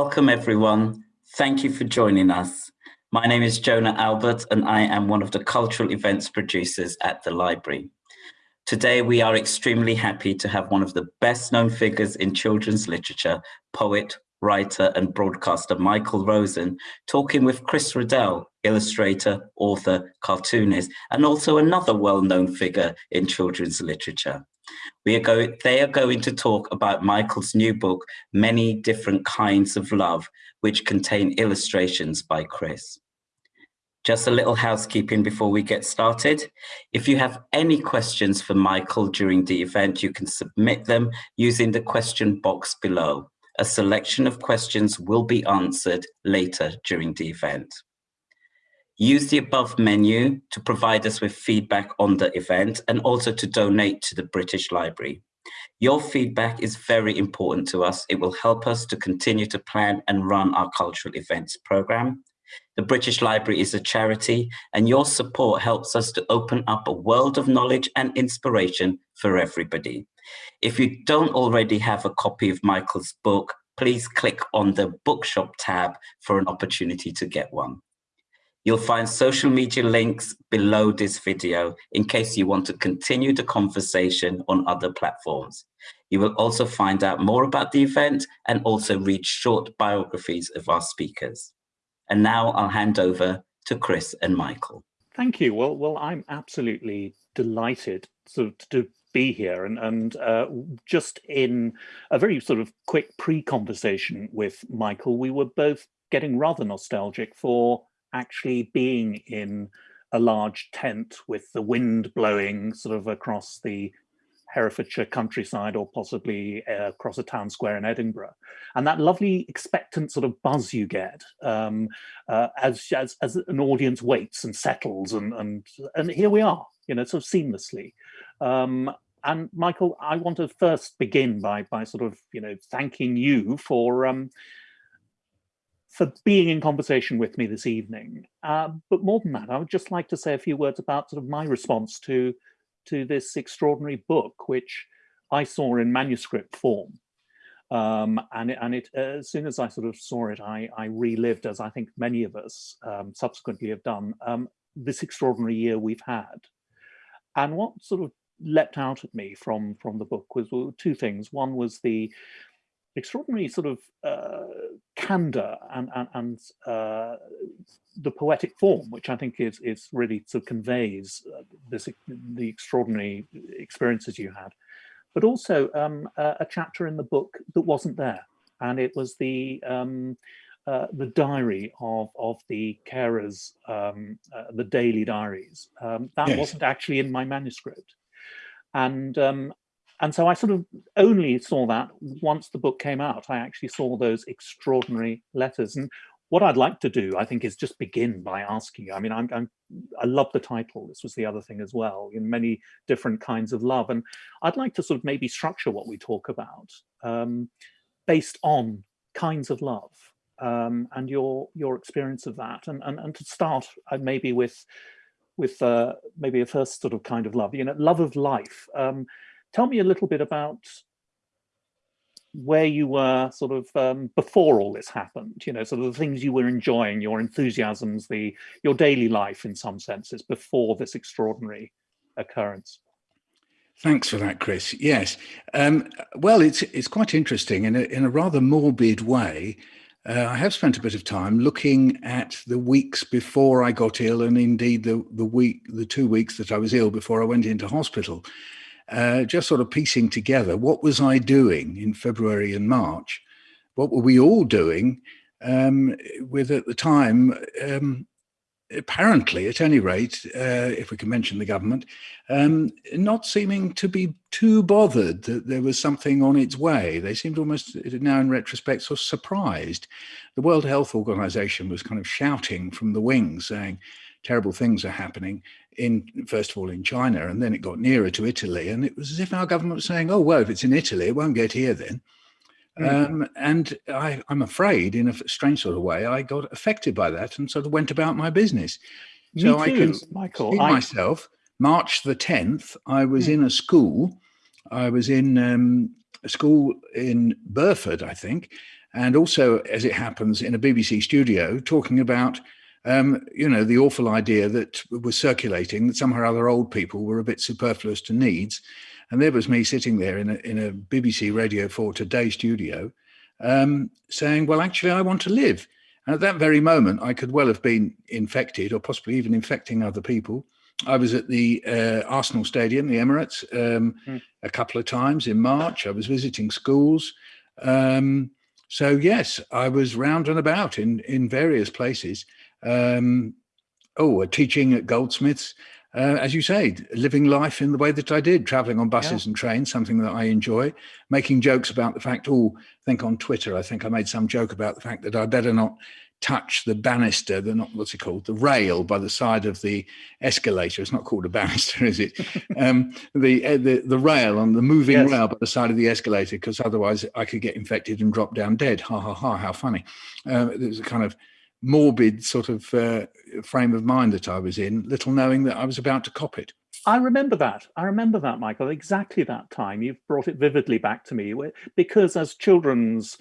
Welcome everyone. Thank you for joining us. My name is Jonah Albert and I am one of the cultural events producers at the library. Today we are extremely happy to have one of the best known figures in children's literature, poet, writer and broadcaster Michael Rosen, talking with Chris Riddell, illustrator, author, cartoonist, and also another well-known figure in children's literature. We are going, they are going to talk about Michael's new book, Many Different Kinds of Love, which contain illustrations by Chris. Just a little housekeeping before we get started. If you have any questions for Michael during the event, you can submit them using the question box below. A selection of questions will be answered later during the event. Use the above menu to provide us with feedback on the event and also to donate to the British Library. Your feedback is very important to us. It will help us to continue to plan and run our cultural events program. The British Library is a charity and your support helps us to open up a world of knowledge and inspiration for everybody. If you don't already have a copy of Michael's book, please click on the bookshop tab for an opportunity to get one. You'll find social media links below this video in case you want to continue the conversation on other platforms. You will also find out more about the event and also read short biographies of our speakers. And now I'll hand over to Chris and Michael. Thank you. Well, well, I'm absolutely delighted sort of to be here and, and uh, just in a very sort of quick pre-conversation with Michael, we were both getting rather nostalgic for actually being in a large tent with the wind blowing sort of across the Herefordshire countryside or possibly uh, across a town square in Edinburgh. And that lovely expectant sort of buzz you get um, uh, as, as, as an audience waits and settles and, and, and here we are, you know, sort of seamlessly. Um, and Michael, I want to first begin by by sort of you know thanking you for um, for being in conversation with me this evening. Uh, but more than that, I would just like to say a few words about sort of my response to to this extraordinary book, which I saw in manuscript form. Um, and it, and it uh, as soon as I sort of saw it, I, I relived, as I think many of us um, subsequently have done, um, this extraordinary year we've had. And what sort of leapt out at me from from the book was two things. One was the extraordinary sort of uh, candor and and, and uh, the poetic form, which I think is is really sort of conveys uh, this the extraordinary experiences you had, but also um, a, a, chapter in the book that wasn't there, and it was the um, uh, the diary of of the carers, um, uh, the daily diaries. Um, that yes. wasn't actually in my manuscript. And um, and so I sort of only saw that once the book came out. I actually saw those extraordinary letters. And what I'd like to do, I think, is just begin by asking you. I mean, I'm, I'm, i love the title. This was the other thing as well, in many different kinds of love. And I'd like to sort of maybe structure what we talk about um, based on kinds of love um, and your your experience of that. And, and, and to start uh, maybe with with uh, maybe a first sort of kind of love, you know, love of life. Um, tell me a little bit about where you were sort of um, before all this happened, you know, sort of the things you were enjoying, your enthusiasms, the your daily life in some senses before this extraordinary occurrence. Thanks for that, Chris. Yes. Um, well, it's it's quite interesting in a, in a rather morbid way. Uh, I have spent a bit of time looking at the weeks before I got ill and indeed the, the week, the two weeks that I was ill before I went into hospital, uh, just sort of piecing together what was I doing in February and March? What were we all doing um, with at the time um, apparently, at any rate, uh, if we can mention the government, um, not seeming to be too bothered that there was something on its way. They seemed almost, now in retrospect, sort of surprised. The World Health Organization was kind of shouting from the wings, saying terrible things are happening in, first of all, in China, and then it got nearer to Italy. And it was as if our government was saying, oh, well, if it's in Italy, it won't get here then. Mm. Um, and I, am afraid, in a strange sort of way, I got affected by that and sort of went about my business. Me so too, I can Michael. see I... myself. March the 10th, I was mm. in a school. I was in um, a school in Burford, I think, and also, as it happens, in a BBC studio, talking about um, you know, the awful idea that was circulating that somehow other old people were a bit superfluous to needs. And there was me sitting there in a, in a BBC Radio 4 Today studio um, saying, well, actually, I want to live. And at that very moment, I could well have been infected or possibly even infecting other people. I was at the uh, Arsenal Stadium, the Emirates, um, mm. a couple of times in March. I was visiting schools. Um, so yes, I was round and about in, in various places. Um, oh, teaching at Goldsmiths, uh, as you say, living life in the way that I did, traveling on buses yeah. and trains, something that I enjoy, making jokes about the fact, oh, I think on Twitter, I think I made some joke about the fact that I better not touch the banister, the not what's it called, the rail by the side of the escalator. It's not called a banister, is it? um, the, uh, the the rail on the moving yes. rail by the side of the escalator, because otherwise I could get infected and drop down dead. Ha ha ha! How funny! Uh, was a kind of morbid sort of uh, frame of mind that I was in, little knowing that I was about to cop it. I remember that. I remember that, Michael, exactly that time. You've brought it vividly back to me because as children's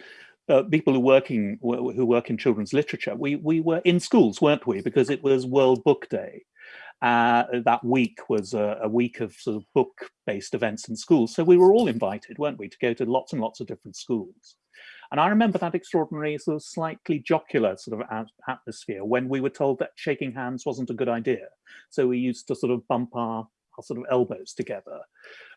uh, people who working who work in children's literature, we we were in schools, weren't we? Because it was World Book Day. Uh, that week was a, a, week of sort of book-based events in schools, so we were all invited, weren't we, to go to lots and lots of different schools. And I remember that extraordinary sort of slightly jocular sort of atmosphere when we were told that shaking hands wasn't a good idea. So we used to sort of bump our, our sort of elbows together.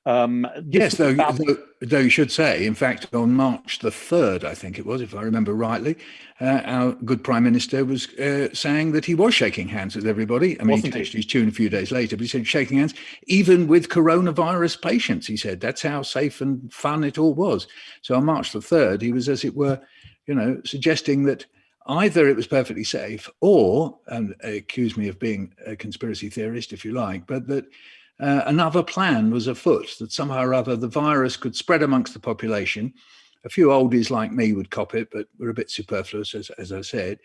Um, yes, though, though, though, you should say, in fact, on March the 3rd, I think it was, if I remember rightly, uh, our good Prime Minister was uh, saying that he was shaking hands with everybody. I mean, Wasn't he changed his tune a few days later, but he said shaking hands, even with coronavirus patients, he said. That's how safe and fun it all was. So on March the 3rd, he was, as it were, you know, suggesting that either it was perfectly safe or, and accuse me of being a conspiracy theorist, if you like, but that uh, another plan was afoot that somehow or other the virus could spread amongst the population. A few oldies like me would cop it, but we're a bit superfluous, as, as I said,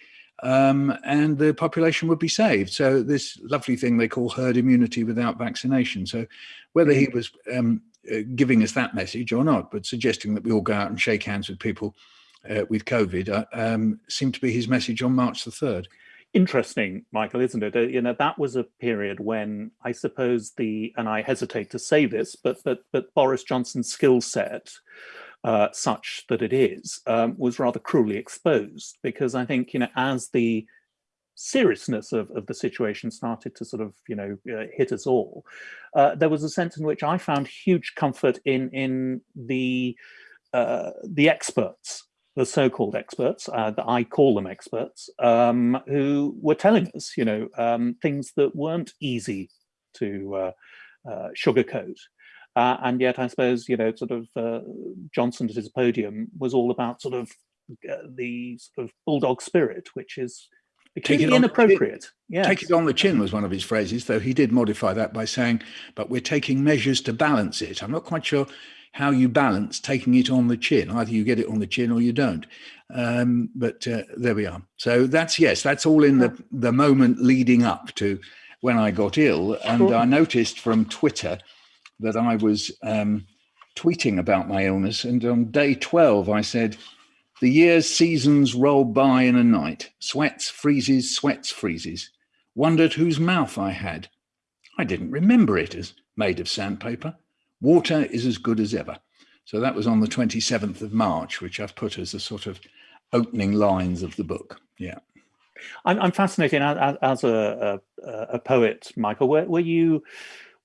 um, and the population would be saved. So this lovely thing they call herd immunity without vaccination. So whether he was um, uh, giving us that message or not, but suggesting that we all go out and shake hands with people uh, with COVID uh, um, seemed to be his message on March the 3rd interesting, Michael, isn't it? Uh, you know, that was a period when I suppose the, and I hesitate to say this, but but but Boris Johnson's skill set, uh, such that it is, um, was rather cruelly exposed because I think, you know, as the seriousness of, of the situation started to sort of, you know, uh, hit us all, uh, there was a sense in which I found huge comfort in in the uh, the experts the so-called experts, uh, that I call them experts, um, who were telling us, you know, um, things that weren't easy to uh, uh, sugarcoat. Uh, and yet, I suppose, you know, sort of uh, Johnson at his podium was all about sort of uh, the sort of bulldog spirit, which is Take it inappropriate. Yes. Take it on the chin was one of his phrases, though he did modify that by saying, but we're taking measures to balance it. I'm not quite sure how you balance taking it on the chin. Either you get it on the chin or you don't. Um, but uh, there we are. So that's, yes, that's all in the, the moment leading up to when I got ill. And I noticed from Twitter that I was um, tweeting about my illness. And on day 12, I said, the year's seasons roll by in a night. Sweats, freezes, sweats, freezes. Wondered whose mouth I had. I didn't remember it as made of sandpaper. Water is as good as ever. So that was on the 27th of March, which I've put as the sort of opening lines of the book. Yeah. I'm, I'm fascinated as, as a, a, a, poet, Michael, were, were you,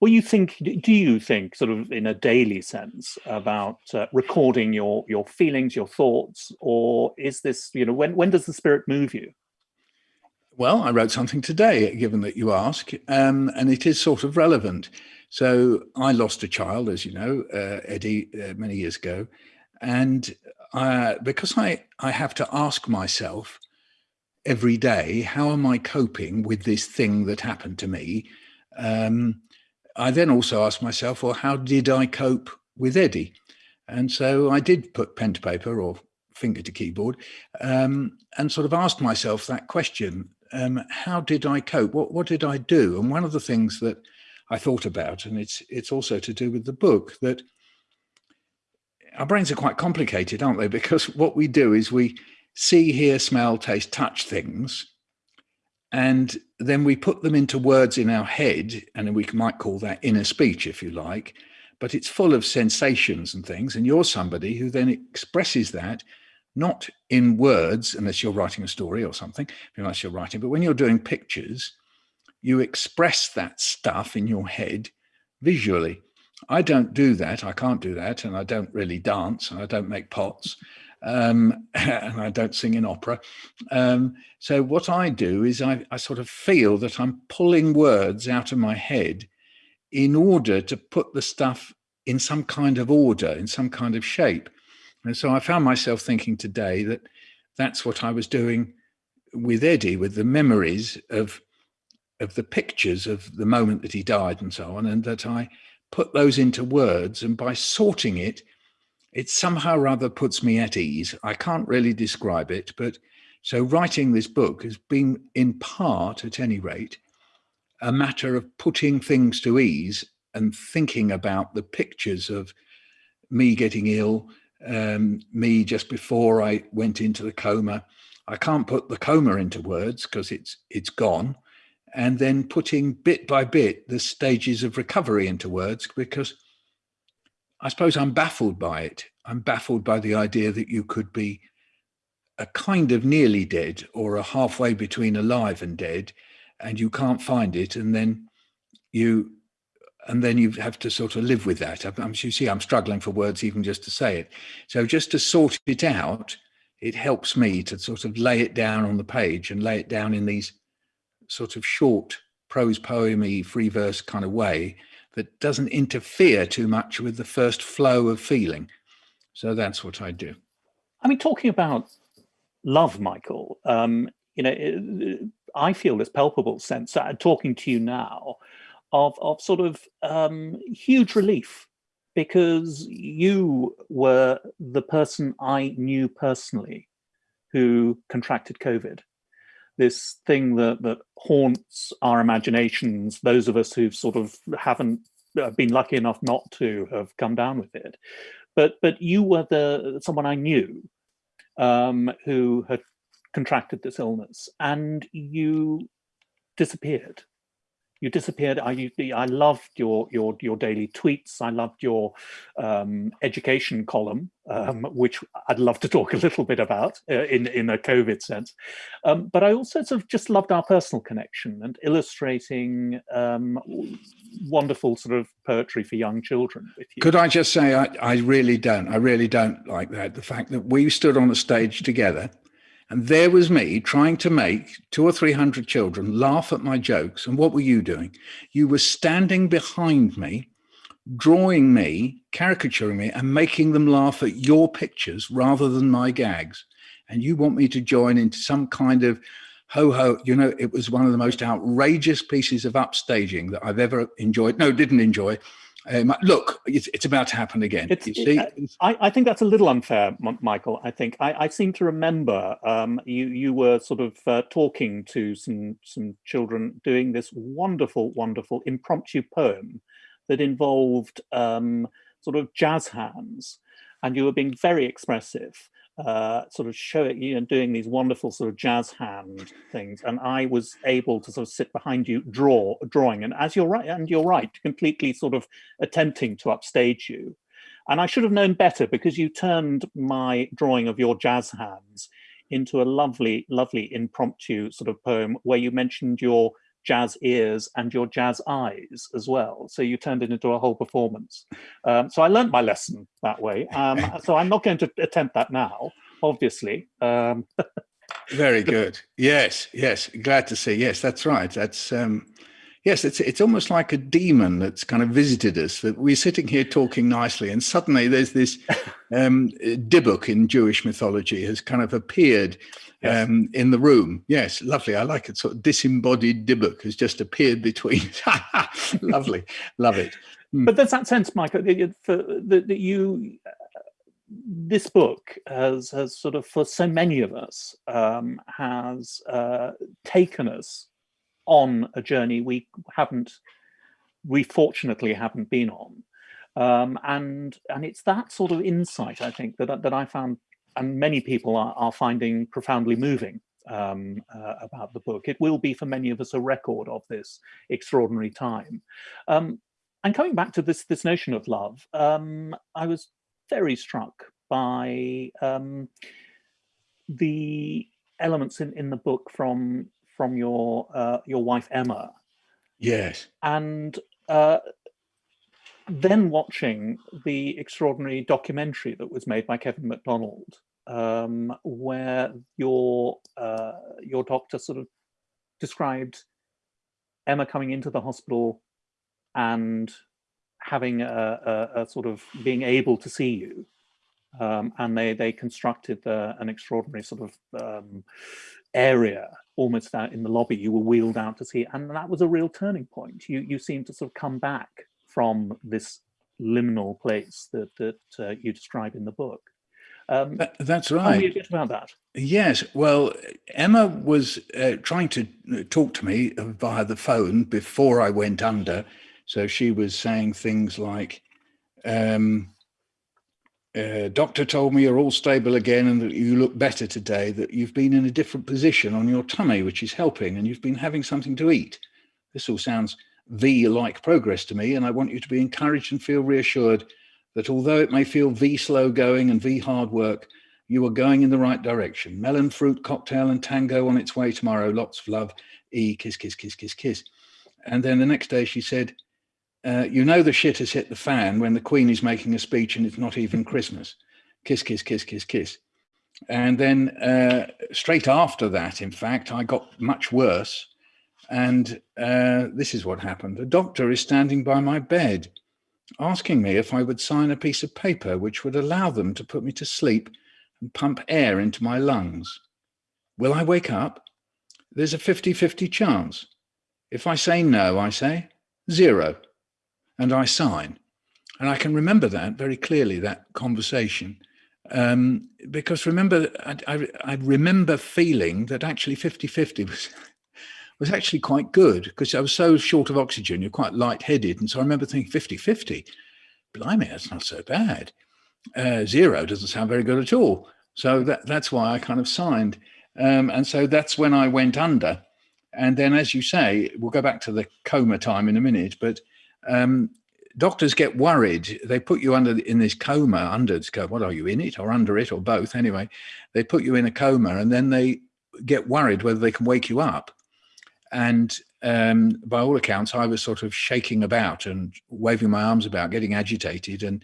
were you think, do you think sort of in a daily sense about uh, recording your, your feelings, your thoughts, or is this, you know, when, when does the spirit move you? Well, I wrote something today, given that you ask, um, and it is sort of relevant. So I lost a child, as you know, uh, Eddie, uh, many years ago. And uh, because I, I have to ask myself every day, how am I coping with this thing that happened to me? Um, I then also asked myself, well, how did I cope with Eddie? And so I did put pen to paper or finger to keyboard um, and sort of asked myself that question, um, how did I cope? What, what did I do? And one of the things that I thought about, and it's it's also to do with the book that our brains are quite complicated, aren't they? Because what we do is we see, hear, smell, taste, touch things, and then we put them into words in our head, and we might call that inner speech, if you like. But it's full of sensations and things, and you're somebody who then expresses that not in words, unless you're writing a story or something, unless you're writing, but when you're doing pictures, you express that stuff in your head visually. I don't do that. I can't do that. And I don't really dance and I don't make pots um, and I don't sing in opera. Um, so what I do is I, I sort of feel that I'm pulling words out of my head in order to put the stuff in some kind of order, in some kind of shape. And so I found myself thinking today that that's what I was doing with Eddie, with the memories of of the pictures of the moment that he died and so on, and that I put those into words. And by sorting it, it somehow rather puts me at ease. I can't really describe it, but so writing this book has been in part, at any rate, a matter of putting things to ease and thinking about the pictures of me getting ill, um, me just before I went into the coma. I can't put the coma into words because it's it's gone and then putting bit by bit the stages of recovery into words because I suppose I'm baffled by it. I'm baffled by the idea that you could be a kind of nearly dead or a halfway between alive and dead and you can't find it and then you and then you have to sort of live with that. I'm, you see, I'm struggling for words even just to say it. So just to sort it out, it helps me to sort of lay it down on the page and lay it down in these sort of short prose poemy free verse kind of way that doesn't interfere too much with the first flow of feeling. So that's what I do. I mean, talking about love, Michael, um, you know, I feel this palpable sense, uh, talking to you now, of, of sort of um, huge relief because you were the person I knew personally who contracted COVID this thing that that haunts our imaginations those of us who've sort of haven't uh, been lucky enough not to have come down with it. But but you were the someone i knew um, who had contracted this illness and you disappeared you disappeared. I I loved your your your daily tweets. I loved your um, education column, um, which I'd love to talk a little bit about uh, in in a COVID sense. Um, but I also sort of just loved our personal connection and illustrating um, wonderful sort of poetry for young children. Could I just say I, I really don't. I really don't like that. The fact that we stood on the stage together and there was me trying to make two or 300 children laugh at my jokes. And what were you doing? You were standing behind me, drawing me, caricaturing me, and making them laugh at your pictures rather than my gags. And you want me to join into some kind of ho ho, you know, it was one of the most outrageous pieces of upstaging that I've ever enjoyed. No, didn't enjoy um, look, it's, it's, about to happen again. It, I, I, think that's a little unfair, Michael. I think I, I seem to remember um, you you were sort of uh, talking to some some children doing this wonderful, wonderful impromptu poem that involved um, sort of jazz hands, and you were being very expressive uh, sort of show it, you and doing these wonderful sort of jazz hand things. And I was able to sort of sit behind you, draw, a drawing. And as you're right, and you're right, completely sort of attempting to upstage you. And I should have known better because you turned my drawing of your jazz hands into a lovely, lovely impromptu sort of poem where you mentioned your jazz ears and your jazz eyes as well. So you turned it into a whole performance. Um, so I learned my lesson that way. Um, so I'm not going to attempt that now, obviously. Um, Very good. Yes, yes. Glad to see. Yes, that's right. That's um, yes. It's it's almost like a demon that's kind of visited us. That we're sitting here talking nicely, and suddenly there's this um, in Jewish mythology has kind of appeared yes. um, in the room. Yes, lovely. I like it. Sort of disembodied Dybbuk has just appeared between. lovely, love it. Mm. But there's that sense, Michael, that, that you, uh, this book has, has sort of, for so many of us, um, has uh, taken us on a journey we haven't, we fortunately haven't been on. Um, and and it's that sort of insight, I think, that, that I found, and many people are, are finding profoundly moving um, uh, about the book. It will be for many of us a record of this extraordinary time. Um, and coming back to this, this notion of love, um, I was very struck by um, the elements in, in the book from from your uh, your wife Emma. Yes. And uh, then watching the extraordinary documentary that was made by Kevin MacDonald, um, where your uh, your doctor sort of described Emma coming into the hospital and having a, a, a sort of being able to see you, um, and they they constructed uh, an extraordinary sort of um, area almost out in the lobby. You were wheeled out to see, and that was a real turning point. You you seemed to sort of come back from this liminal place that that uh, you describe in the book. Um, that, that's right. Tell me a bit about that. Yes. Well, Emma was uh, trying to uh, talk to me via the phone before I went under. So she was saying things like, um, uh, doctor told me you're all stable again and that you look better today, that you've been in a different position on your tummy, which is helping, and you've been having something to eat. This all sounds V-like progress to me, and I want you to be encouraged and feel reassured that although it may feel V slow going and V hard work, you are going in the right direction. Melon fruit cocktail and tango on its way tomorrow. Lots of love. E kiss, kiss, kiss, kiss, kiss. And then the next day she said, uh, you know the shit has hit the fan when the Queen is making a speech and it's not even Christmas. Kiss, kiss, kiss, kiss, kiss. And then uh, straight after that, in fact, I got much worse and uh, this is what happened. A doctor is standing by my bed, asking me if I would sign a piece of paper which would allow them to put me to sleep and pump air into my lungs. Will I wake up? There's a 50-50 chance. If I say no, I say zero, and I sign. And I can remember that very clearly, that conversation. Um, because remember, I, I, I remember feeling that actually 50-50 was was actually quite good because I was so short of oxygen, you're quite lightheaded. And so I remember thinking 50 50, blimey, that's not so bad. Uh, zero doesn't sound very good at all. So that, that's why I kind of signed. Um, and so that's when I went under. And then, as you say, we'll go back to the coma time in a minute, but um, doctors get worried. They put you under in this coma, under this coma. What are you in it or under it or both? Anyway, they put you in a coma and then they get worried whether they can wake you up. And um, by all accounts, I was sort of shaking about and waving my arms about, getting agitated. And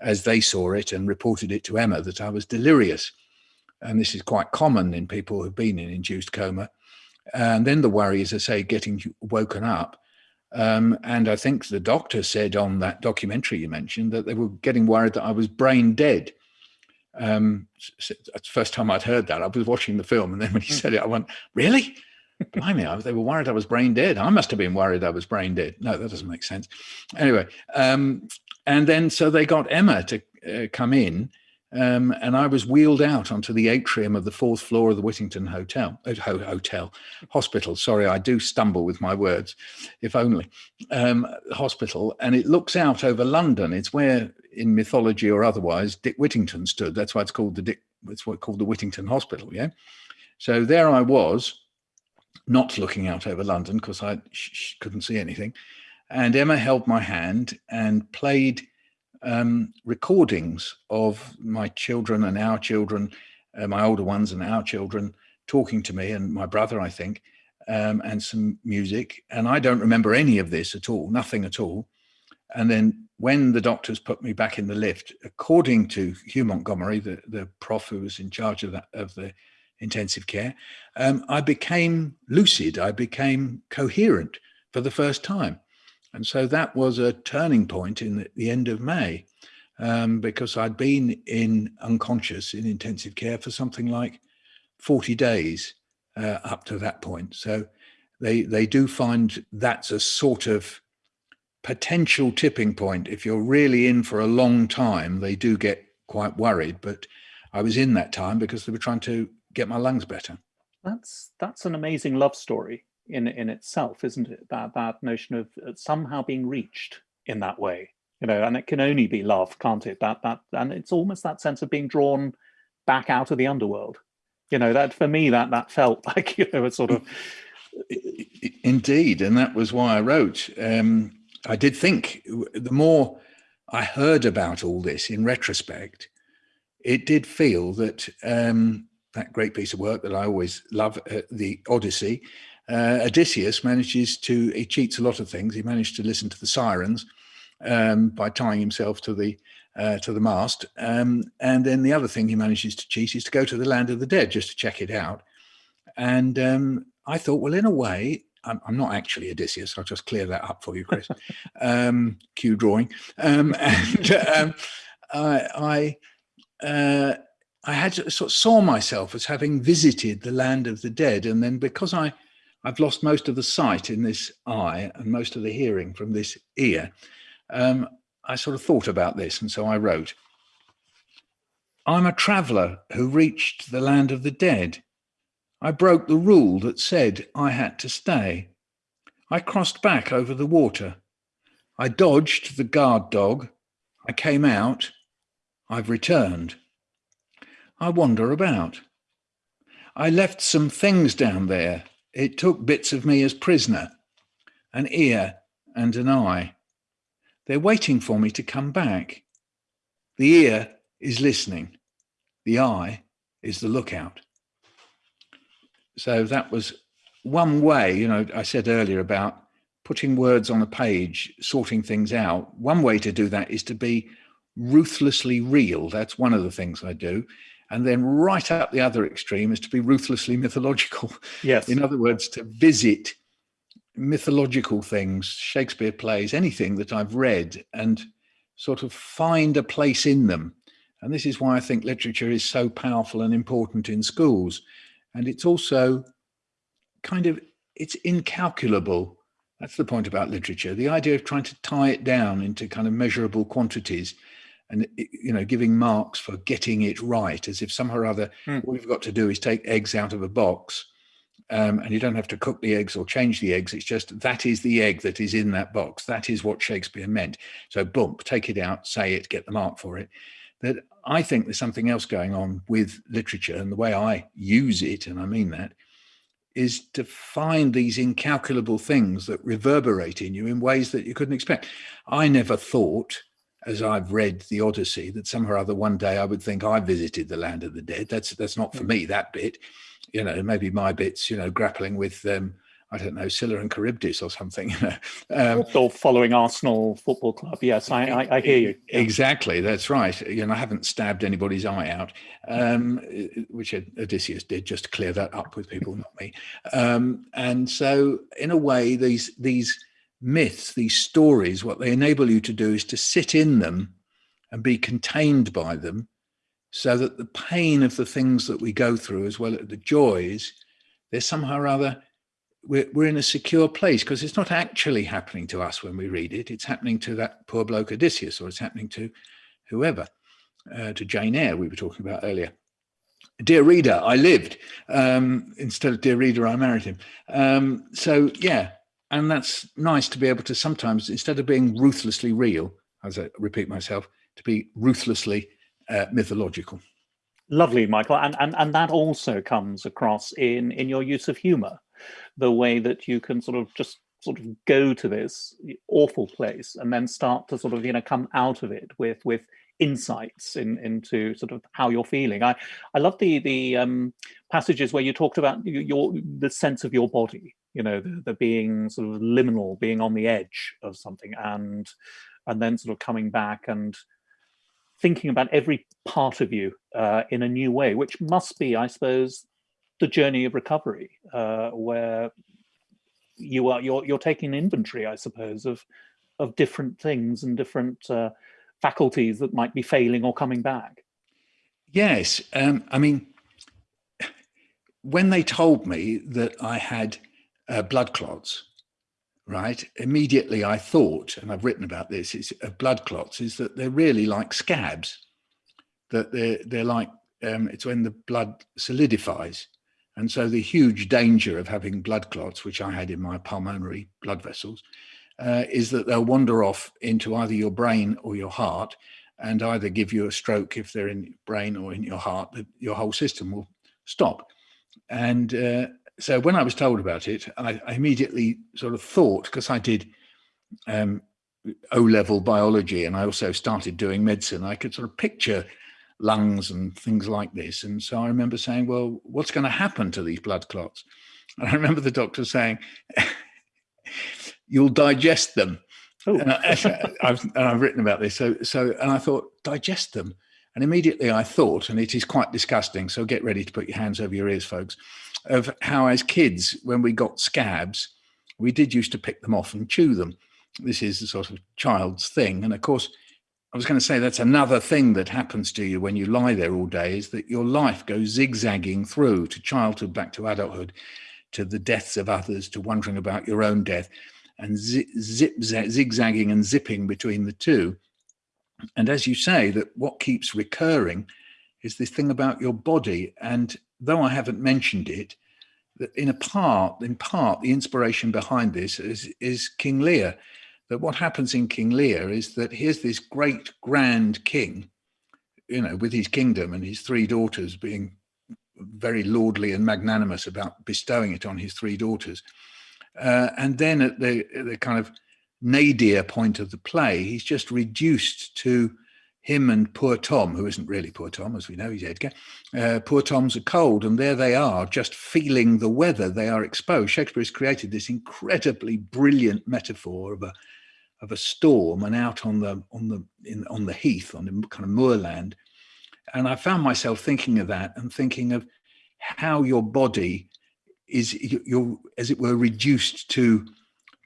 as they saw it and reported it to Emma, that I was delirious. And this is quite common in people who've been in induced coma. And then the worry is, I say, getting woken up. Um, and I think the doctor said on that documentary you mentioned that they were getting worried that I was brain dead. Um, that's the first time I'd heard that. I was watching the film, and then when he hmm. said it, I went, "Really?" Blimey, I, they were worried I was brain dead. I must have been worried I was brain dead. No, that doesn't make sense. Anyway, um, and then so they got Emma to uh, come in um, and I was wheeled out onto the atrium of the fourth floor of the Whittington Hotel, uh, hotel, hospital. Sorry, I do stumble with my words, if only. Um, hospital, and it looks out over London. It's where, in mythology or otherwise, Dick Whittington stood. That's why it's called the Dick. It's what called the Whittington Hospital. Yeah. So there I was, not looking out over London because I couldn't see anything. And Emma held my hand and played um, recordings of my children and our children, uh, my older ones and our children talking to me and my brother, I think, um, and some music. And I don't remember any of this at all, nothing at all. And then when the doctors put me back in the lift, according to Hugh Montgomery, the, the prof who was in charge of, that, of the intensive care, um, I became lucid, I became coherent for the first time. And so that was a turning point in the, the end of May um, because I'd been in unconscious in intensive care for something like 40 days uh, up to that point. So they, they do find that's a sort of potential tipping point. If you're really in for a long time, they do get quite worried, but I was in that time because they were trying to get my lungs better. That's that's an amazing love story in in itself, isn't it? That that notion of uh, somehow being reached in that way. you know, and it can only be love, can't it? That that and it's almost that sense of being drawn back out of the underworld. You know, that for me, that that felt like you know a sort of indeed, and that was why I wrote. Um, I did think the more I heard about all this in retrospect, it did feel that um, that great piece of work that I always love, uh, the Odyssey, uh, Odysseus manages to, he cheats a lot of things. He managed to listen to the sirens um, by tying himself to the uh, to the mast. Um, and then the other thing he manages to cheat is to go to the land of the dead just to check it out. And um, I thought, well, in a way, I'm, I'm, not actually Odysseus. I'll just clear that up for you, Chris. um, cue drawing. Um, and um, I, I, uh, I had sort of saw myself as having visited the land of the dead. And then because I, I've lost most of the sight in this eye and most of the hearing from this ear, um, I sort of thought about this. And so I wrote, I'm a traveler who reached the land of the dead. I broke the rule that said I had to stay. I crossed back over the water. I dodged the guard dog. I came out. I've returned. I wander about. I left some things down there. It took bits of me as prisoner, an ear and an eye. They're waiting for me to come back. The ear is listening. The eye is the lookout. So that was one way, you know, I said earlier about putting words on a page, sorting things out. One way to do that is to be ruthlessly real. That's one of the things I do. And then right up the other extreme is to be ruthlessly mythological. Yes. In other words, to visit mythological things, Shakespeare plays, anything that I've read and sort of find a place in them. And this is why I think literature is so powerful and important in schools and it's also kind of, it's incalculable. That's the point about literature. The idea of trying to tie it down into kind of measurable quantities and, you know, giving marks for getting it right as if somehow or other, mm. all you've got to do is take eggs out of a box um, and you don't have to cook the eggs or change the eggs. It's just that is the egg that is in that box. That is what Shakespeare meant. So boom, take it out, say it, get the mark for it. That I think there's something else going on with literature and the way I use it, and I mean that, is to find these incalculable things that reverberate in you in ways that you couldn't expect. I never thought, as I've read the Odyssey, that somehow or other one day I would think I visited the land of the dead. That's that's not for hmm. me, that bit. You know, maybe my bits, you know, grappling with um, I don't know, Scylla and Charybdis or something. um, or following Arsenal Football Club. Yes, I, I, I hear you. Yeah. Exactly, that's right. You know, I haven't stabbed anybody's eye out, um, which Odysseus did, just to clear that up with people, not me. Um, and so, in a way, these these myths, these stories, what they enable you to do is to sit in them and be contained by them, so that the pain of the things that we go through, as well as the joys, there's somehow or other we're, we're in a secure place because it's not actually happening to us when we read it. It's happening to that poor bloke Odysseus, or it's happening to whoever, uh, to Jane Eyre we were talking about earlier. Dear reader, I lived um, instead of dear reader, I married him. Um, so yeah, and that's nice to be able to sometimes, instead of being ruthlessly real, as I repeat myself, to be ruthlessly uh, mythological. Lovely, Michael, and, and and that also comes across in in your use of humor the way that you can sort of just sort of go to this awful place and then start to sort of you know come out of it with with insights in, into sort of how you're feeling. I I love the the um, passages where you talked about your the sense of your body, you know, the, the being sort of liminal, being on the edge of something, and and then sort of coming back and thinking about every part of you uh, in a new way, which must be, I suppose, the journey of recovery, uh, where you are you're you're taking inventory, I suppose, of of different things and different uh, faculties that might be failing or coming back. Yes, um, I mean, when they told me that I had uh, blood clots, right, immediately I thought, and I've written about this, is uh, blood clots is that they're really like scabs, that they're they're like um, it's when the blood solidifies and so the huge danger of having blood clots, which I had in my pulmonary blood vessels, uh, is that they'll wander off into either your brain or your heart and either give you a stroke if they're in your brain or in your heart, that your whole system will stop. And uh, so when I was told about it, I, I immediately sort of thought, because I did um, O-level biology and I also started doing medicine, I could sort of picture lungs and things like this. And so I remember saying, well, what's going to happen to these blood clots? And I remember the doctor saying, you'll digest them. Oh. And, I, have and I've written about this. So, so, and I thought, digest them. And immediately I thought, and it is quite disgusting, so get ready to put your hands over your ears, folks, of how as kids, when we got scabs, we did used to pick them off and chew them. This is a sort of child's thing. And of course, I was going to say that's another thing that happens to you when you lie there all day is that your life goes zigzagging through to childhood, back to adulthood, to the deaths of others, to wondering about your own death and zip, zip zigzagging and zipping between the two. And as you say, that what keeps recurring is this thing about your body. And though I haven't mentioned it, that in a part, in part, the inspiration behind this is, is King Lear. That what happens in King Lear is that here's this great grand king, you know, with his kingdom and his three daughters being very lordly and magnanimous about bestowing it on his three daughters. Uh, and then at the, the kind of nadir point of the play, he's just reduced to him and poor Tom, who isn't really poor Tom, as we know, he's Edgar. Uh, poor Tom's a cold, and there they are, just feeling the weather. They are exposed. Shakespeare has created this incredibly brilliant metaphor of a of a storm and out on the on the in on the heath on the kind of moorland. And I found myself thinking of that and thinking of how your body is you're as it were reduced to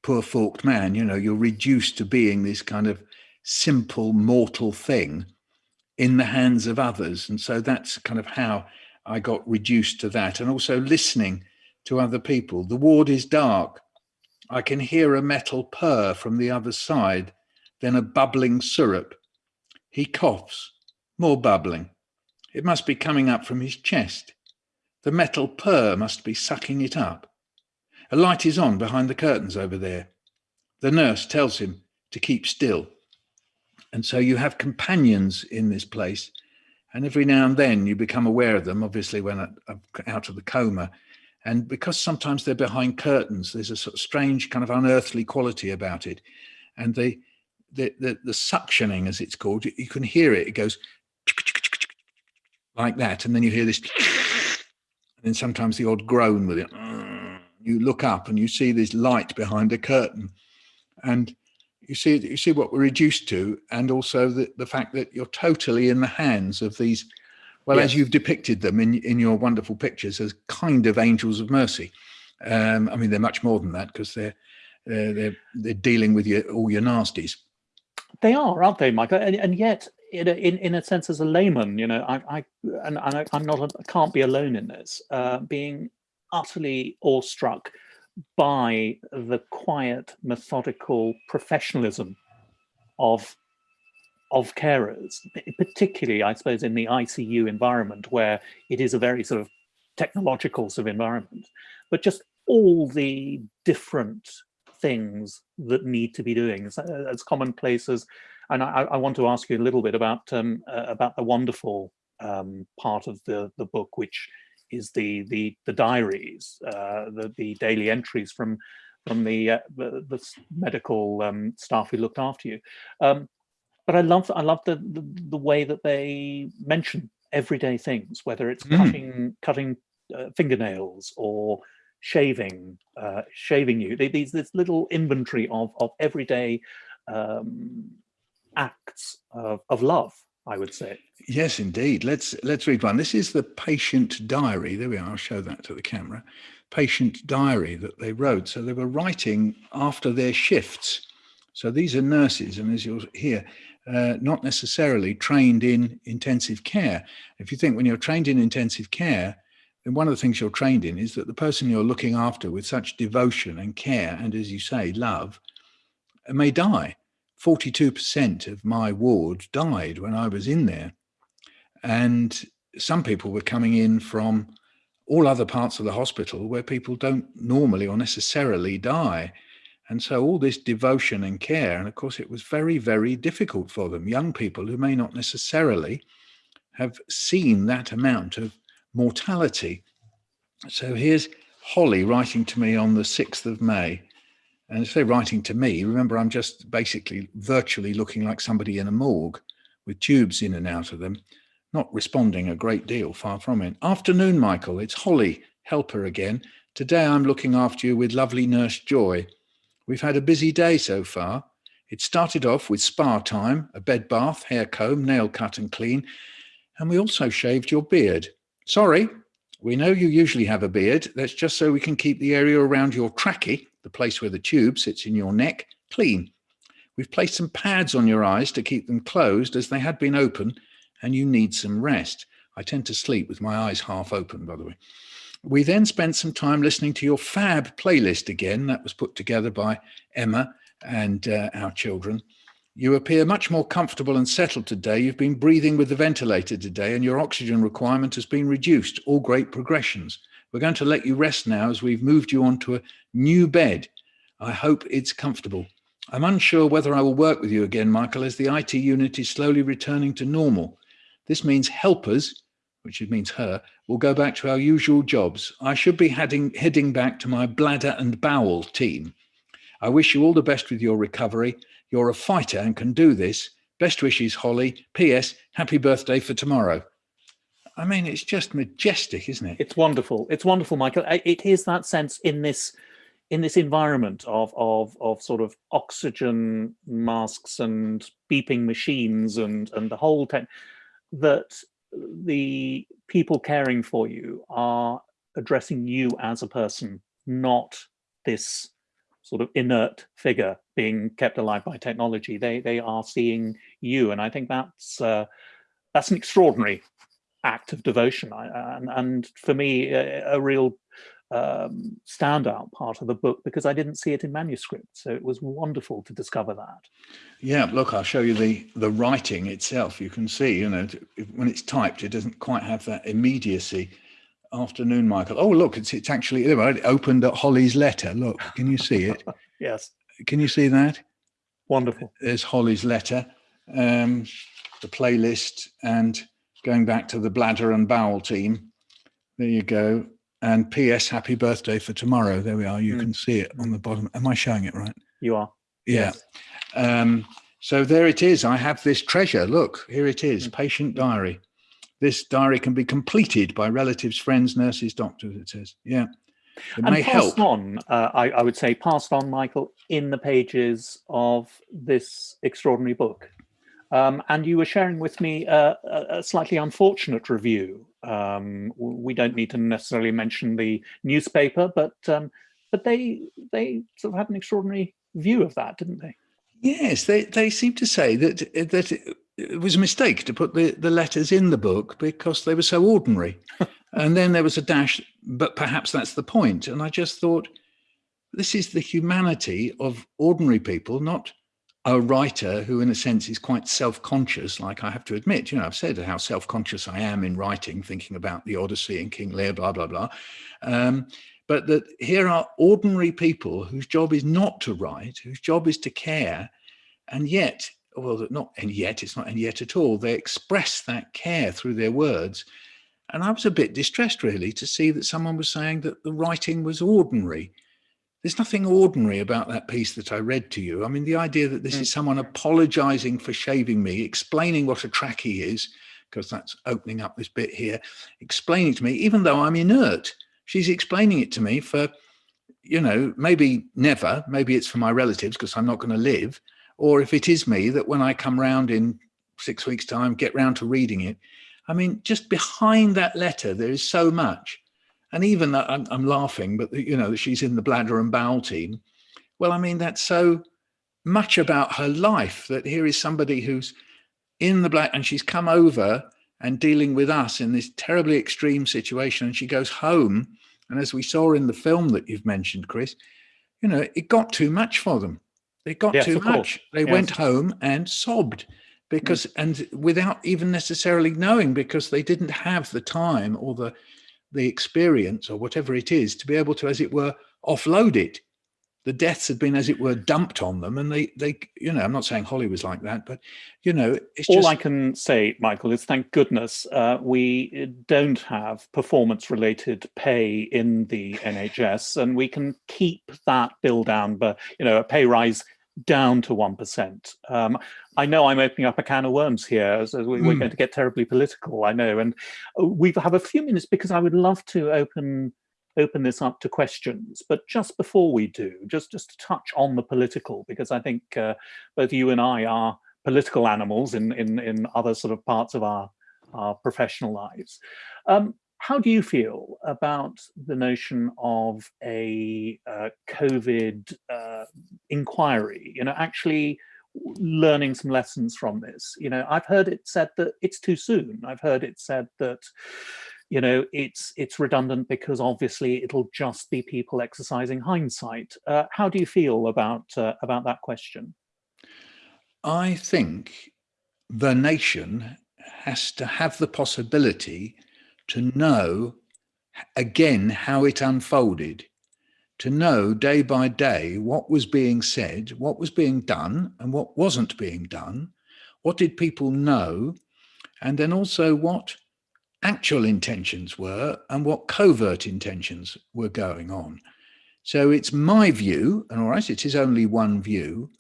poor forked man you know you're reduced to being this kind of simple mortal thing in the hands of others. And so that's kind of how i got reduced to that. And also listening to other people. The ward is dark. I can hear a metal purr from the other side then a bubbling syrup. He coughs. More bubbling. It must be coming up from his chest. The metal purr must be sucking it up. A light is on behind the curtains over there. The nurse tells him to keep still. And so you have companions in this place. And every now and then you become aware of them, obviously when out of the coma. And because sometimes they're behind curtains, there's a sort of strange kind of unearthly quality about it. And the, the, the, the suctioning, as it's called, you can hear it. It goes like that. And then you hear this and then sometimes the odd groan with it. You look up and you see this light behind a curtain, and you see you see what we're reduced to, and also the, the fact that you're totally in the hands of these. Well, yes. as you've depicted them in in your wonderful pictures as kind of angels of mercy. Um, I mean, they're much more than that because they're they're they're, they're dealing with your, all your nasties. They are, aren't they, Michael? And, and yet, in a, in, in a sense, as a layman, you know, I, I and, I, am not, a, I can't be alone in this, uh, being utterly awestruck by the quiet, methodical professionalism of of carers, particularly, I suppose, in the ICU environment where it is a very sort of technological sort of environment, but just all the different things that need to be doing. As, as commonplace as and I, I, want to ask you a little bit about um, uh, about the wonderful um, part of the the book, which is the the the diaries, uh, the the daily entries from from the uh, the, the, medical um, staff who looked after you. Um, but I love I love the, the, the way that they mention everyday things, whether it's mm. cutting cutting uh, fingernails or shaving uh, shaving you. These this little inventory of of everyday um, acts of, of love, I would say. Yes, indeed. Let's let's read one. This is the patient diary. There we are. I'll show that to the camera. Patient diary that they wrote. So they were writing after their shifts. So these are nurses, and as you'll hear, uh, not necessarily trained in intensive care. If you think when you're trained in intensive care, then one of the things you're trained in is that the person you're looking after with such devotion and care, and as you say, love, may die. 42% of my ward died when I was in there. And some people were coming in from all other parts of the hospital where people don't normally or necessarily die. And so all this devotion and care, and of course it was very, very difficult for them, young people who may not necessarily have seen that amount of mortality. So here's Holly writing to me on the 6th of May. And say writing to me, remember I'm just basically virtually looking like somebody in a morgue with tubes in and out of them, not responding a great deal, far from it. Afternoon, Michael, it's Holly, helper again. Today I'm looking after you with lovely nurse Joy. We've had a busy day so far. It started off with spa time, a bed bath, hair comb, nail cut and clean, and we also shaved your beard. Sorry, we know you usually have a beard. That's just so we can keep the area around your trachea, the place where the tube sits in your neck, clean. We've placed some pads on your eyes to keep them closed as they had been open and you need some rest. I tend to sleep with my eyes half open, by the way. We then spent some time listening to your fab playlist again. That was put together by Emma and uh, our children. You appear much more comfortable and settled today. You've been breathing with the ventilator today and your oxygen requirement has been reduced. All great progressions. We're going to let you rest now as we've moved you onto a new bed. I hope it's comfortable. I'm unsure whether I will work with you again, Michael, as the IT unit is slowly returning to normal. This means helpers, which it means her, will go back to our usual jobs. I should be heading, heading back to my bladder and bowel team. I wish you all the best with your recovery. You're a fighter and can do this. Best wishes, Holly. P.S. Happy birthday for tomorrow. I mean, it's just majestic, isn't it? It's wonderful. It's wonderful, Michael. It is that sense in this in this environment of of of sort of oxygen masks and beeping machines and and the whole tech that the people caring for you are addressing you as a person, not this sort of inert figure being kept alive by technology. They they are seeing you, and I think that's uh, that's an extraordinary act of devotion, I, and, and for me, a, a real um, standout part of the book because I didn't see it in manuscript. So it was wonderful to discover that. Yeah, look, I'll show you the the writing itself. You can see, you know, when it's typed, it doesn't quite have that immediacy. Afternoon, Michael. Oh, look, it's it's actually it opened at Holly's letter. Look, can you see it? yes. Can you see that? Wonderful. There's Holly's letter, um, the playlist, and going back to the bladder and bowel team. There you go and PS happy birthday for tomorrow. There we are. You mm. can see it on the bottom. Am I showing it right? You are. Yeah. Yes. Um, so there it is. I have this treasure. Look, here it is, mm. patient diary. This diary can be completed by relatives, friends, nurses, doctors, it says. Yeah. It and passed help. on, uh, I, I would say, passed on, Michael, in the pages of this extraordinary book. Um, and you were sharing with me a, a slightly unfortunate review. Um, we don't need to necessarily mention the newspaper, but um, but they they sort of had an extraordinary view of that, didn't they? Yes, they they seem to say that that it was a mistake to put the the letters in the book because they were so ordinary, and then there was a dash. But perhaps that's the point. And I just thought, this is the humanity of ordinary people, not a writer who in a sense is quite self-conscious like i have to admit. You know i've said how self-conscious i am in writing thinking about the odyssey and king lear blah blah blah. Um, but that here are ordinary people whose job is not to write whose job is to care and yet well not and yet it's not and yet at all they express that care through their words. And i was a bit distressed really to see that someone was saying that the writing was ordinary there's nothing ordinary about that piece that I read to you. I mean, the idea that this mm. is someone apologizing for shaving me, explaining what a trachea is, because that's opening up this bit here, explaining to me, even though I'm inert, she's explaining it to me for, you know, maybe never, maybe it's for my relatives because I'm not going to live, or if it is me that when I come round in six weeks time, get round to reading it. I mean, just behind that letter, there is so much and even that I'm, I'm laughing, but you know, that she's in the bladder and bowel team. Well, I mean, that's so much about her life that here is somebody who's in the black and she's come over and dealing with us in this terribly extreme situation. And she goes home. And as we saw in the film that you've mentioned, Chris, you know, it got too much for them. They got yes, too much. Course. They yes. went home and sobbed because, mm. and without even necessarily knowing, because they didn't have the time or the the experience or whatever it is to be able to, as it were, offload it. the deaths had been, as it were, dumped on them. And they, they, you know, I'm not saying Holly was like that, but, you know, it's All just... I can say, Michael, is thank goodness uh, we don't have performance-related pay in the NHS, and we can keep that bill down, but, you know, a pay rise down to 1%. Um, I know I'm opening up a can of worms here, so we, are mm. going to get terribly political, I know. And uh, we have a few minutes because I would love to open open this up to questions. But just before we do, just, just to touch on the political, because I think uh, both you and I are political animals in, in, in other sort of parts of our, our professional lives. Um, how do you feel about the notion of a uh, COVID uh, inquiry, you know, actually learning some lessons from this? You know, I've heard it said that it's too soon. I've heard it said that you know, it's it's redundant because obviously it'll just be people exercising hindsight. Uh, how do you feel about uh, about that question? I think the nation has to have the possibility to know again how it unfolded, to know day by day what was being said, what was being done and what wasn't being done, what did people know, and then also what actual intentions were and what covert intentions were going on. So it's my view, and all right, it is only one view,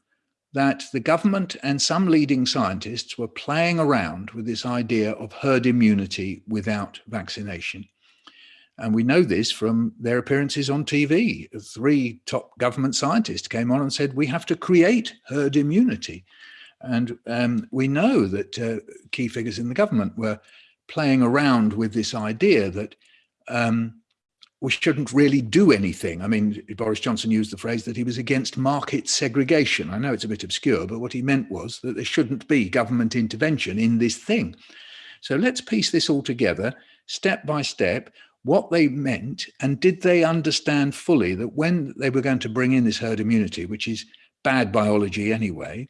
that the government and some leading scientists were playing around with this idea of herd immunity without vaccination. And we know this from their appearances on TV. Three top government scientists came on and said, we have to create herd immunity. And um, we know that uh, key figures in the government were playing around with this idea that um, we shouldn't really do anything. I mean, Boris Johnson used the phrase that he was against market segregation. I know it's a bit obscure, but what he meant was that there shouldn't be government intervention in this thing. So let's piece this all together, step by step, what they meant, and did they understand fully that when they were going to bring in this herd immunity, which is bad biology anyway,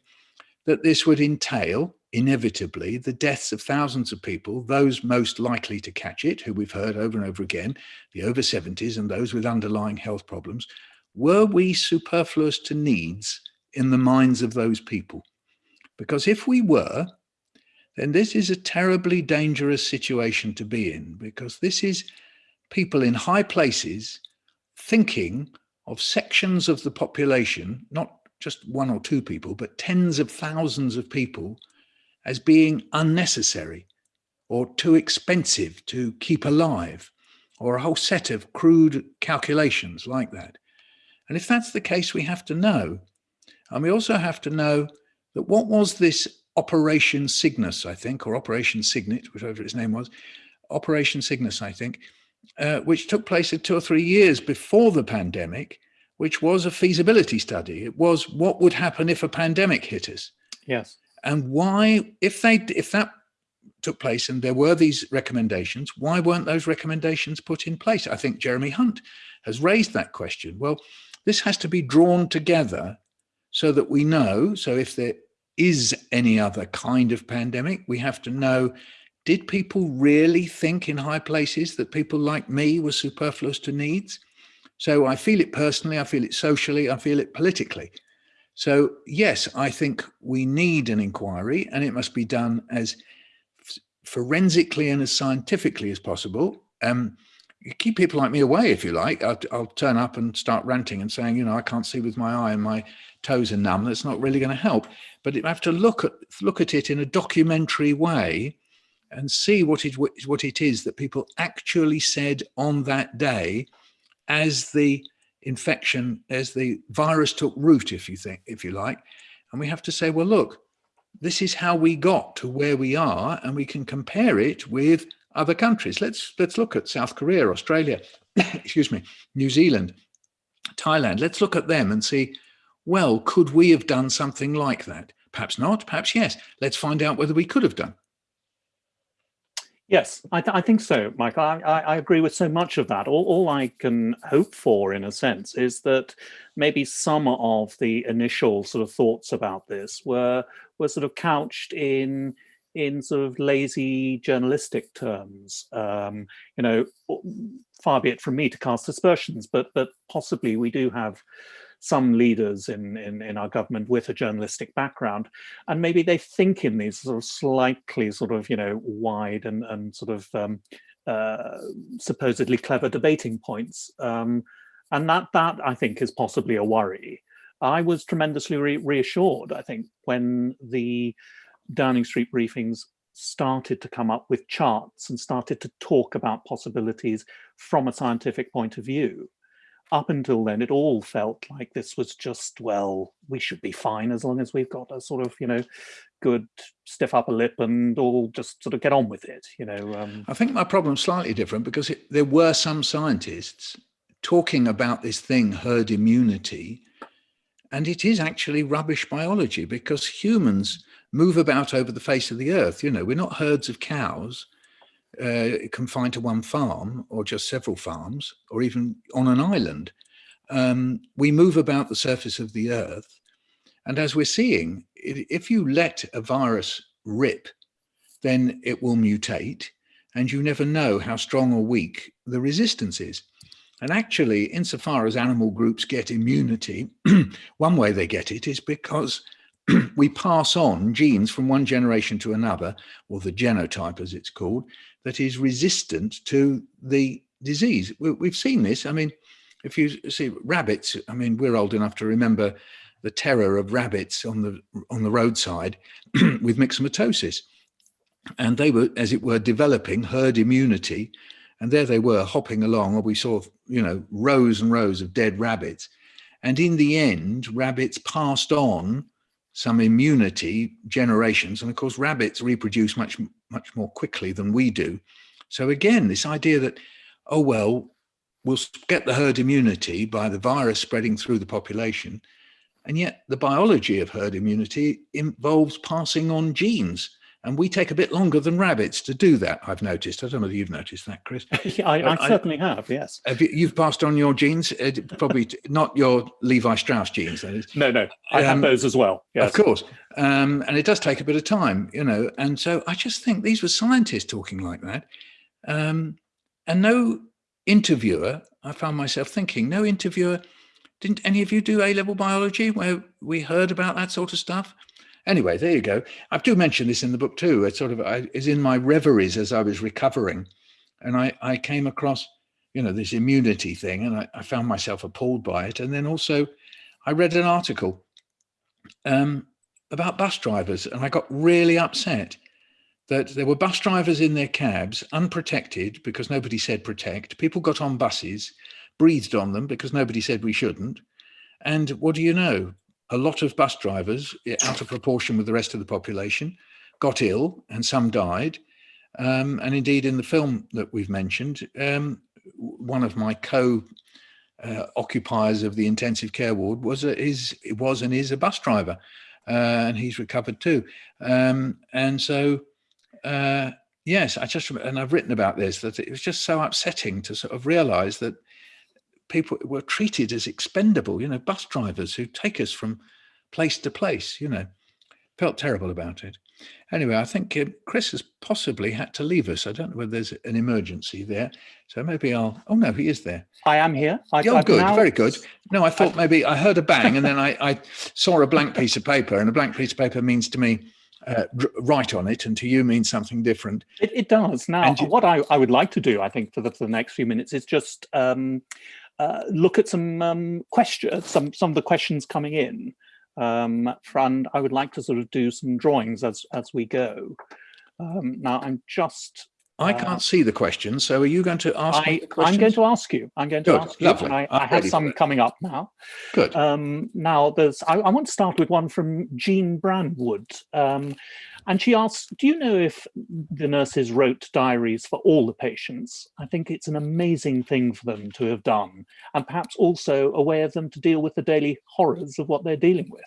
that this would entail inevitably the deaths of thousands of people, those most likely to catch it, who we've heard over and over again, the over 70s and those with underlying health problems, were we superfluous to needs in the minds of those people? Because if we were, then this is a terribly dangerous situation to be in, because this is people in high places thinking of sections of the population, not just one or two people, but tens of thousands of people as being unnecessary or too expensive to keep alive or a whole set of crude calculations like that. And if that's the case, we have to know. And we also have to know that what was this Operation Cygnus, I think, or Operation Signet, whichever its name was, Operation Cygnus, I think, uh, which took place two or three years before the pandemic, which was a feasibility study. It was what would happen if a pandemic hit us. Yes. And why, if they, if that took place and there were these recommendations, why weren't those recommendations put in place? I think Jeremy Hunt has raised that question. Well, this has to be drawn together so that we know, so if there is any other kind of pandemic, we have to know, did people really think in high places that people like me were superfluous to needs? So I feel it personally, I feel it socially, I feel it politically. So yes, I think we need an inquiry and it must be done as forensically and as scientifically as possible. Um, keep people like me away if you like. I'll, I'll, turn up and start ranting and saying, you know, I can't see with my eye and my toes are numb. That's not really going to help. But you have to look at look at it in a documentary way and see what it what it is that people actually said on that day as the infection, as the virus took root, if you think, if you like. And we have to say, well, look, this is how we got to where we are, and we can compare it with other countries. Let's let's look at South Korea, Australia, excuse me, New Zealand, Thailand. Let's look at them and see, well, could we have done something like that? Perhaps not, perhaps yes. Let's find out whether we could have done. Yes, I, th I think so, Mike. I, I, agree with so much of that. All, all I can hope for, in a sense, is that maybe some of the initial sort of thoughts about this were were sort of couched in in sort of lazy journalistic terms. Um, you know, far be it from me to cast aspersions, but but possibly we do have some leaders in, in, in our government with a journalistic background, and maybe they think in these sort of slightly sort of, you know, wide and, and sort of um, uh, supposedly clever debating points. Um, and that, that I think is possibly a worry. I was tremendously re reassured, I think, when the Downing Street briefings started to come up with charts and started to talk about possibilities from a scientific point of view. Up until then, it all felt like this was just, well, we should be fine as long as we've got a sort of, you know, good stiff upper lip and all just sort of get on with it, you know. Um, I think my problem's slightly different because it, there were some scientists talking about this thing, herd immunity, and it is actually rubbish biology because humans move about over the face of the earth. You know, we're not herds of cows uh, confined to one farm or just several farms or even on an island. Um, we move about the surface of the earth. And as we're seeing, if you let a virus rip, then it will mutate and you never know how strong or weak the resistance is. And actually, insofar as animal groups get immunity, one way they get it is because we pass on genes from one generation to another, or the genotype as it's called, that is resistant to the disease. We, have seen this. I mean, if you see rabbits, I mean, we're old enough to remember the terror of rabbits on the on the roadside with myxomatosis. And they were, as it were, developing herd immunity. And there they were hopping along, or we saw, you know, rows and rows of dead rabbits. And in the end, rabbits passed on some immunity generations. And of course, rabbits reproduce much, much more quickly than we do. So again, this idea that, oh, well, we'll get the herd immunity by the virus spreading through the population. And yet the biology of herd immunity involves passing on genes. And we take a bit longer than rabbits to do that, I've noticed. I don't know if you've noticed that, Chris. yeah, I, I, I, certainly have, yes. Have you, have passed on your genes, uh, probably not your Levi Strauss genes, that is. No, no, I um, have those as well. Yes. Of course. Um, and it does take a bit of time, you know. And so I just think these were scientists talking like that. Um, and no interviewer, I found myself thinking, no interviewer, didn't any of you do A-level biology where we heard about that sort of stuff? Anyway, there you go. I do mention this in the book too. It sort of I, is in my reveries as I was recovering, and I, I came across, you know, this immunity thing, and I, I found myself appalled by it. And then also, I read an article um, about bus drivers, and I got really upset that there were bus drivers in their cabs, unprotected because nobody said protect. People got on buses, breathed on them because nobody said we shouldn't. And what do you know? A lot of bus drivers, out of proportion with the rest of the population, got ill and some died. Um, and indeed, in the film that we've mentioned, um, one of my co uh, occupiers of the intensive care ward was a, is was and is a bus driver, uh, and he's recovered too. Um, and so, uh, yes, I just and I've written about this that it was just so upsetting to sort of realise that people were treated as expendable, you know, bus drivers who take us from place to place, you know, felt terrible about it. Anyway, I think uh, Chris has possibly had to leave us. I don't know whether there's an emergency there. So maybe I'll, oh no, he is there. I am here. I, oh, good, now... very good. No, I thought I've... maybe I heard a bang and then I, I, saw a blank piece of paper and a blank piece of paper means to me, uh, write on it and to you means something different. It, it does. Now, you... what I, I would like to do, I think, for the, for the next few minutes is just um, uh, look at some um, questions, some some of the questions coming in. Um, and I would like to sort of do some drawings as as we go. Um, now I'm just. I can't see the question, so are you going to ask I, I'm going to ask you. I'm going to Good, ask you. Lovely. I, I have some coming up now. Good. Um, now, there's. I, I, want to start with one from Jean Branwood. Um, and she asks, do you know if the nurses wrote diaries for all the patients? I think it's an amazing thing for them to have done, and perhaps also a way of them to deal with the daily horrors of what they're dealing with.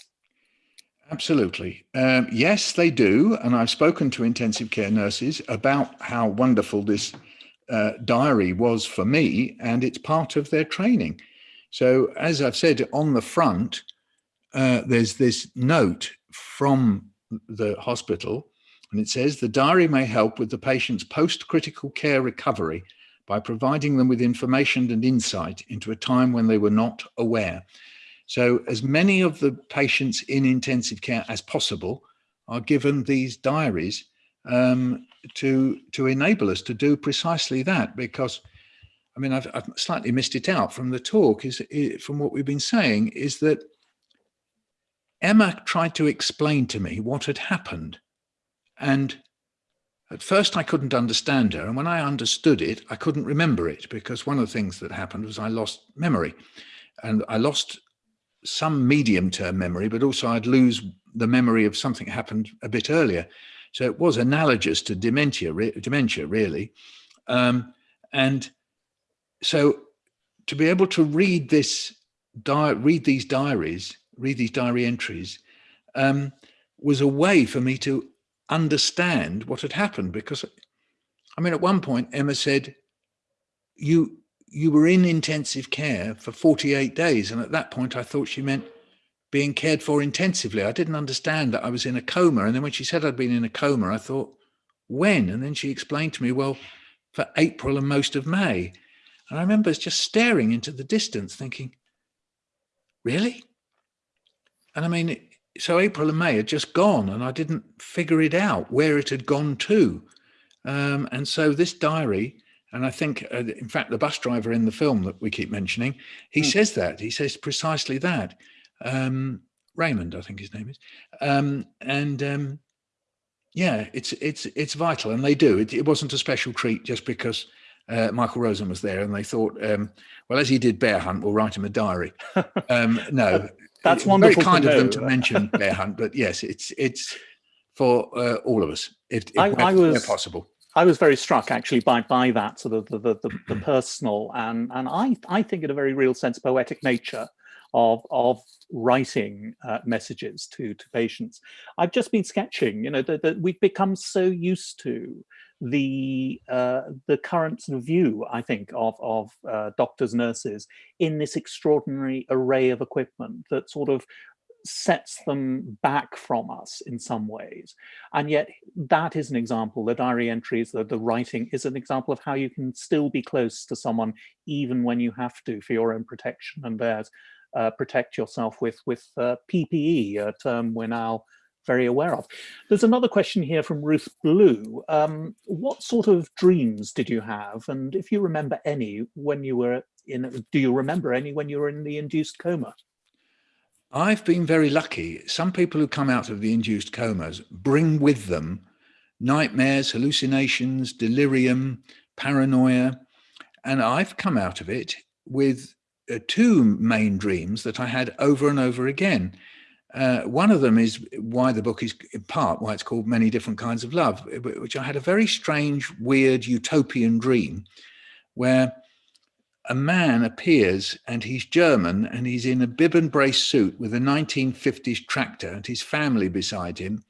Absolutely. Um, yes, they do. And I've spoken to intensive care nurses about how wonderful this uh, diary was for me, and it's part of their training. So as I've said on the front, uh, there's this note from the hospital, and it says the diary may help with the patient's post-critical care recovery by providing them with information and insight into a time when they were not aware. So as many of the patients in intensive care as possible are given these diaries um, to, to enable us to do precisely that because I mean, I've, I've slightly missed it out from the talk is, is from what we've been saying is that Emma tried to explain to me what had happened. And at first I couldn't understand her. And when I understood it, I couldn't remember it because one of the things that happened was I lost memory and I lost some medium term memory, but also I'd lose the memory of something happened a bit earlier. So it was analogous to dementia, re dementia really. Um, and so to be able to read this, read these diaries read these diary entries, um, was a way for me to understand what had happened. Because, I mean, at one point, Emma said, you, you were in intensive care for 48 days. And at that point, I thought she meant being cared for intensively. I didn't understand that I was in a coma. And then when she said I'd been in a coma, I thought, when? And then she explained to me, well, for April and most of May. And I remember just staring into the distance thinking, really? And I mean, so April and May had just gone and I didn't figure it out where it had gone to. Um, and so this diary, and I think, uh, in fact, the bus driver in the film that we keep mentioning, he mm. says that, he says precisely that. Um, Raymond, I think his name is. Um, and um, yeah, it's it's it's vital, and they do. It, it wasn't a special treat just because uh, Michael Rosen was there, and they thought, um, well, as he did Bear Hunt, we'll write him a diary. Um, no, that's wonderful. Very kind of them to mention Bear Hunt, but yes, it's it's for uh, all of us if, if I, I was, possible. I was very struck actually by by that sort of the the, the, the personal and and I I think in a very real sense poetic nature of of writing uh, messages to to patients. I've just been sketching, you know, that, we've become so used to the uh, the current sort of view, I think, of of uh, doctors, nurses in this extraordinary array of equipment that sort of sets them back from us in some ways. And yet that is an example, the diary entries, the, the writing is an example of how you can still be close to someone even when you have to for your own protection and theirs. Uh, protect yourself with with uh, PPE, a term we're now very aware of. There's another question here from Ruth Blue. Um, what sort of dreams did you have? And if you remember any when you were in, do you remember any when you were in the induced coma? I've been very lucky. Some people who come out of the induced comas bring with them nightmares, hallucinations, delirium, paranoia. And I've come out of it with uh, two main dreams that I had over and over again. Uh, one of them is why the book is in part why it's called Many Different Kinds of Love, which I had a very strange, weird utopian dream where a man appears and he's German and he's in a bib and brace suit with a 1950s tractor and his family beside him.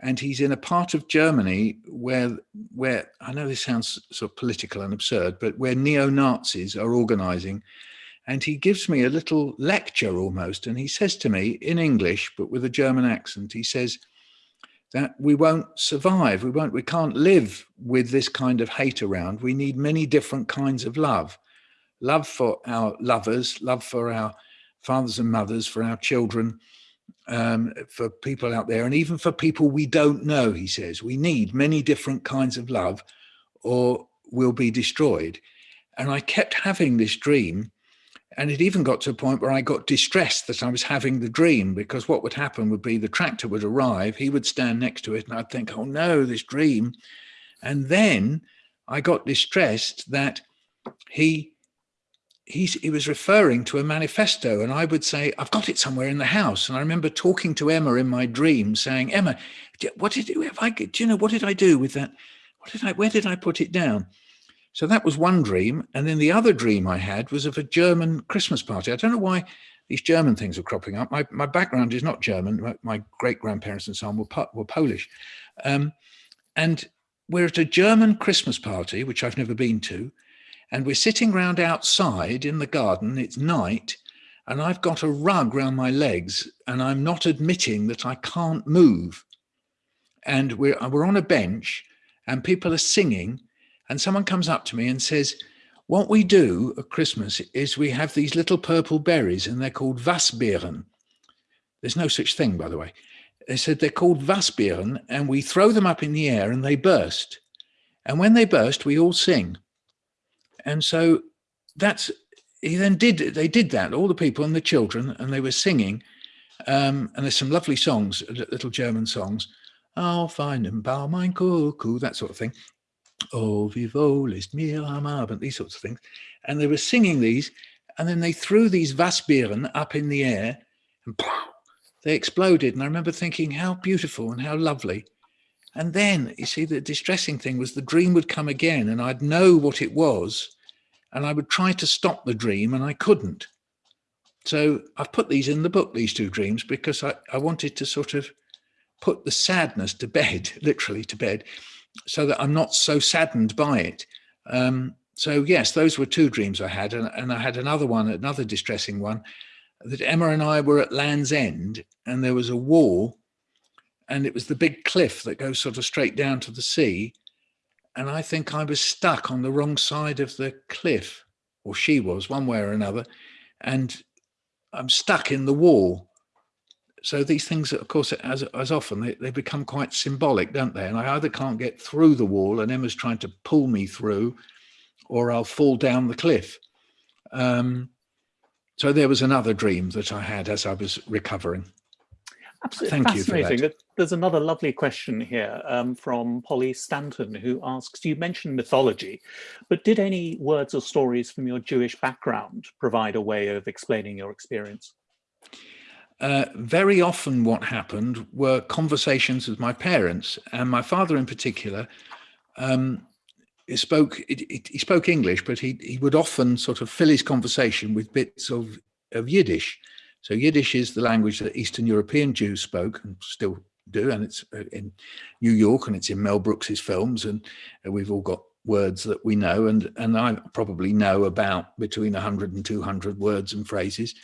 And he's in a part of Germany where, where I know this sounds sort of political and absurd, but where neo-Nazis are organizing and he gives me a little lecture almost. And he says to me in English, but with a German accent, he says that we won't survive. We won't, we can't live with this kind of hate around. We need many different kinds of love. Love for our lovers, love for our fathers and mothers, for our children, um, for people out there, and even for people we don't know, he says. We need many different kinds of love or we'll be destroyed. And I kept having this dream and it even got to a point where I got distressed that I was having the dream because what would happen would be the tractor would arrive, he would stand next to it and I'd think, oh no, this dream. And then I got distressed that he he, he was referring to a manifesto and I would say, I've got it somewhere in the house. And I remember talking to Emma in my dream saying, Emma, what did, if I, do you know, what did I do with that? What did I, where did I put it down? So that was one dream. And then the other dream I had was of a German Christmas party. I don't know why these German things are cropping up. My, my background is not German. My, my great grandparents and so on were, were Polish. Um, and we're at a German Christmas party, which I've never been to. And we're sitting round outside in the garden. It's night. And I've got a rug round my legs and I'm not admitting that I can't move. And we're, we're on a bench and people are singing and someone comes up to me and says, what we do at Christmas is we have these little purple berries and they're called Wasbeeren. There's no such thing, by the way. They said they're called Wasbeeren and we throw them up in the air and they burst. And when they burst, we all sing. And so that's, he then did, they did that, all the people and the children, and they were singing. Um, and there's some lovely songs, little German songs. Auf einem Baum ein Kuckuck, that sort of thing. Oh, wie wohl ist mir am Abend, these sorts of things. And they were singing these, and then they threw these Wasbeeren up in the air, and they exploded. And I remember thinking, how beautiful and how lovely. And then, you see, the distressing thing was the dream would come again, and I'd know what it was, and I would try to stop the dream, and I couldn't. So I've put these in the book, these two dreams, because I, I wanted to sort of put the sadness to bed, literally to bed, so that I'm not so saddened by it. Um, so yes, those were two dreams I had. And, and I had another one, another distressing one, that Emma and I were at Land's End and there was a wall and it was the big cliff that goes sort of straight down to the sea. And I think I was stuck on the wrong side of the cliff, or she was one way or another. And I'm stuck in the wall so these things, of course, as, as often, they, they become quite symbolic, don't they? And I either can't get through the wall and Emma's trying to pull me through, or I'll fall down the cliff. Um, so there was another dream that I had as I was recovering. Absolutely Thank fascinating. There's another lovely question here um, from Polly Stanton who asks, you mentioned mythology, but did any words or stories from your Jewish background provide a way of explaining your experience? Uh, very often what happened were conversations with my parents and my father in particular um, he spoke he spoke English but he he would often sort of fill his conversation with bits of of Yiddish so Yiddish is the language that Eastern European Jews spoke and still do and it's uh, in New York and it's in Mel Brooks's films and we've all got words that we know and and I probably know about between 100 and 200 words and phrases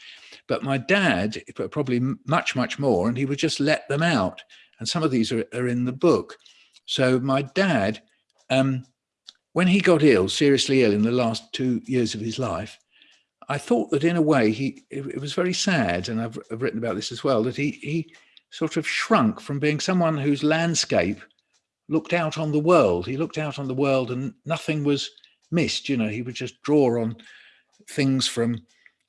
but my dad, probably much, much more, and he would just let them out. And some of these are, are in the book. So my dad, um, when he got ill, seriously ill in the last two years of his life, I thought that in a way he it, was very sad, and I've, I've, written about this as well, that he he sort of shrunk from being someone whose landscape looked out on the world. He looked out on the world and nothing was missed. You know, he would just draw on things from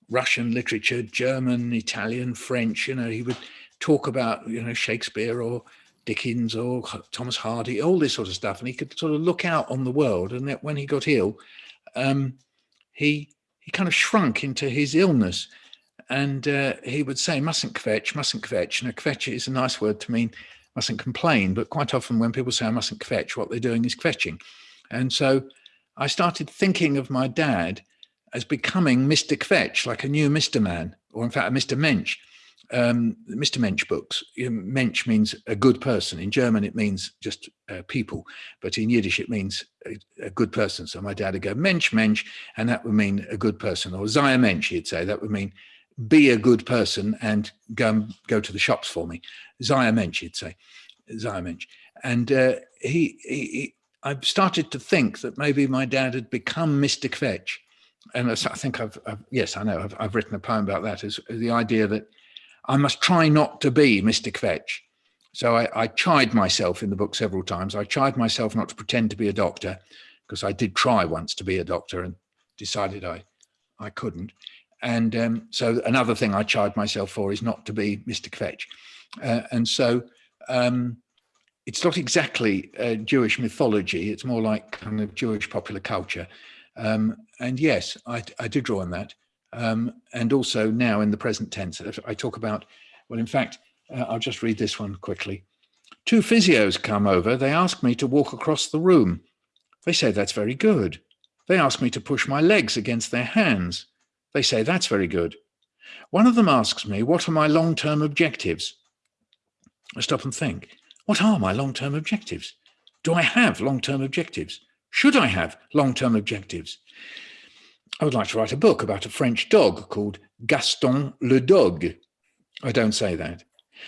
Russian literature, German, Italian, French, you know, he would talk about, you know, Shakespeare or Dickens or Thomas Hardy, all this sort of stuff. And he could sort of look out on the world. And that when he got ill, um, he he kind of shrunk into his illness. And uh, he would say, mustn't kvetch, mustn't kvetch. Now, kvetch is a nice word to mean mustn't complain. But quite often when people say I mustn't kvetch, what they're doing is kvetching. And so I started thinking of my dad as becoming Mr. Kvetch, like a new Mr. Man, or in fact, a Mr. Mensch. Um, Mr. Mensch books. Mensch means a good person. In German, it means just uh, people, but in Yiddish, it means a, a, good person. So my dad would go Mensch, Mensch, and that would mean a good person. Or Zaya Mensch, he'd say, that would mean be a good person and go go to the shops for me. Zaya Mensch, he'd say, Zaya Mensch. And uh, he, he, he, I started to think that maybe my dad had become Mr. Kvetch and I think I've, I've yes, I know I've, I've, written a poem about that. Is the idea that I must try not to be Mr. Kvetch. So I, I chide myself in the book several times. I chide myself not to pretend to be a doctor because I did try once to be a doctor and decided I, I couldn't. And um, so another thing I chide myself for is not to be Mr. Kvetch. Uh, and so um, it's not exactly uh, Jewish mythology. It's more like kind of Jewish popular culture. Um, and yes, I, I do draw on that. Um, and also now in the present tense, I talk about, well, in fact, uh, I'll just read this one quickly. Two physios come over. They ask me to walk across the room. They say that's very good. They ask me to push my legs against their hands. They say that's very good. One of them asks me, what are my long-term objectives? I stop and think, what are my long-term objectives? Do I have long-term objectives? Should I have long-term objectives? I would like to write a book about a French dog called Gaston le Dog. I don't say that.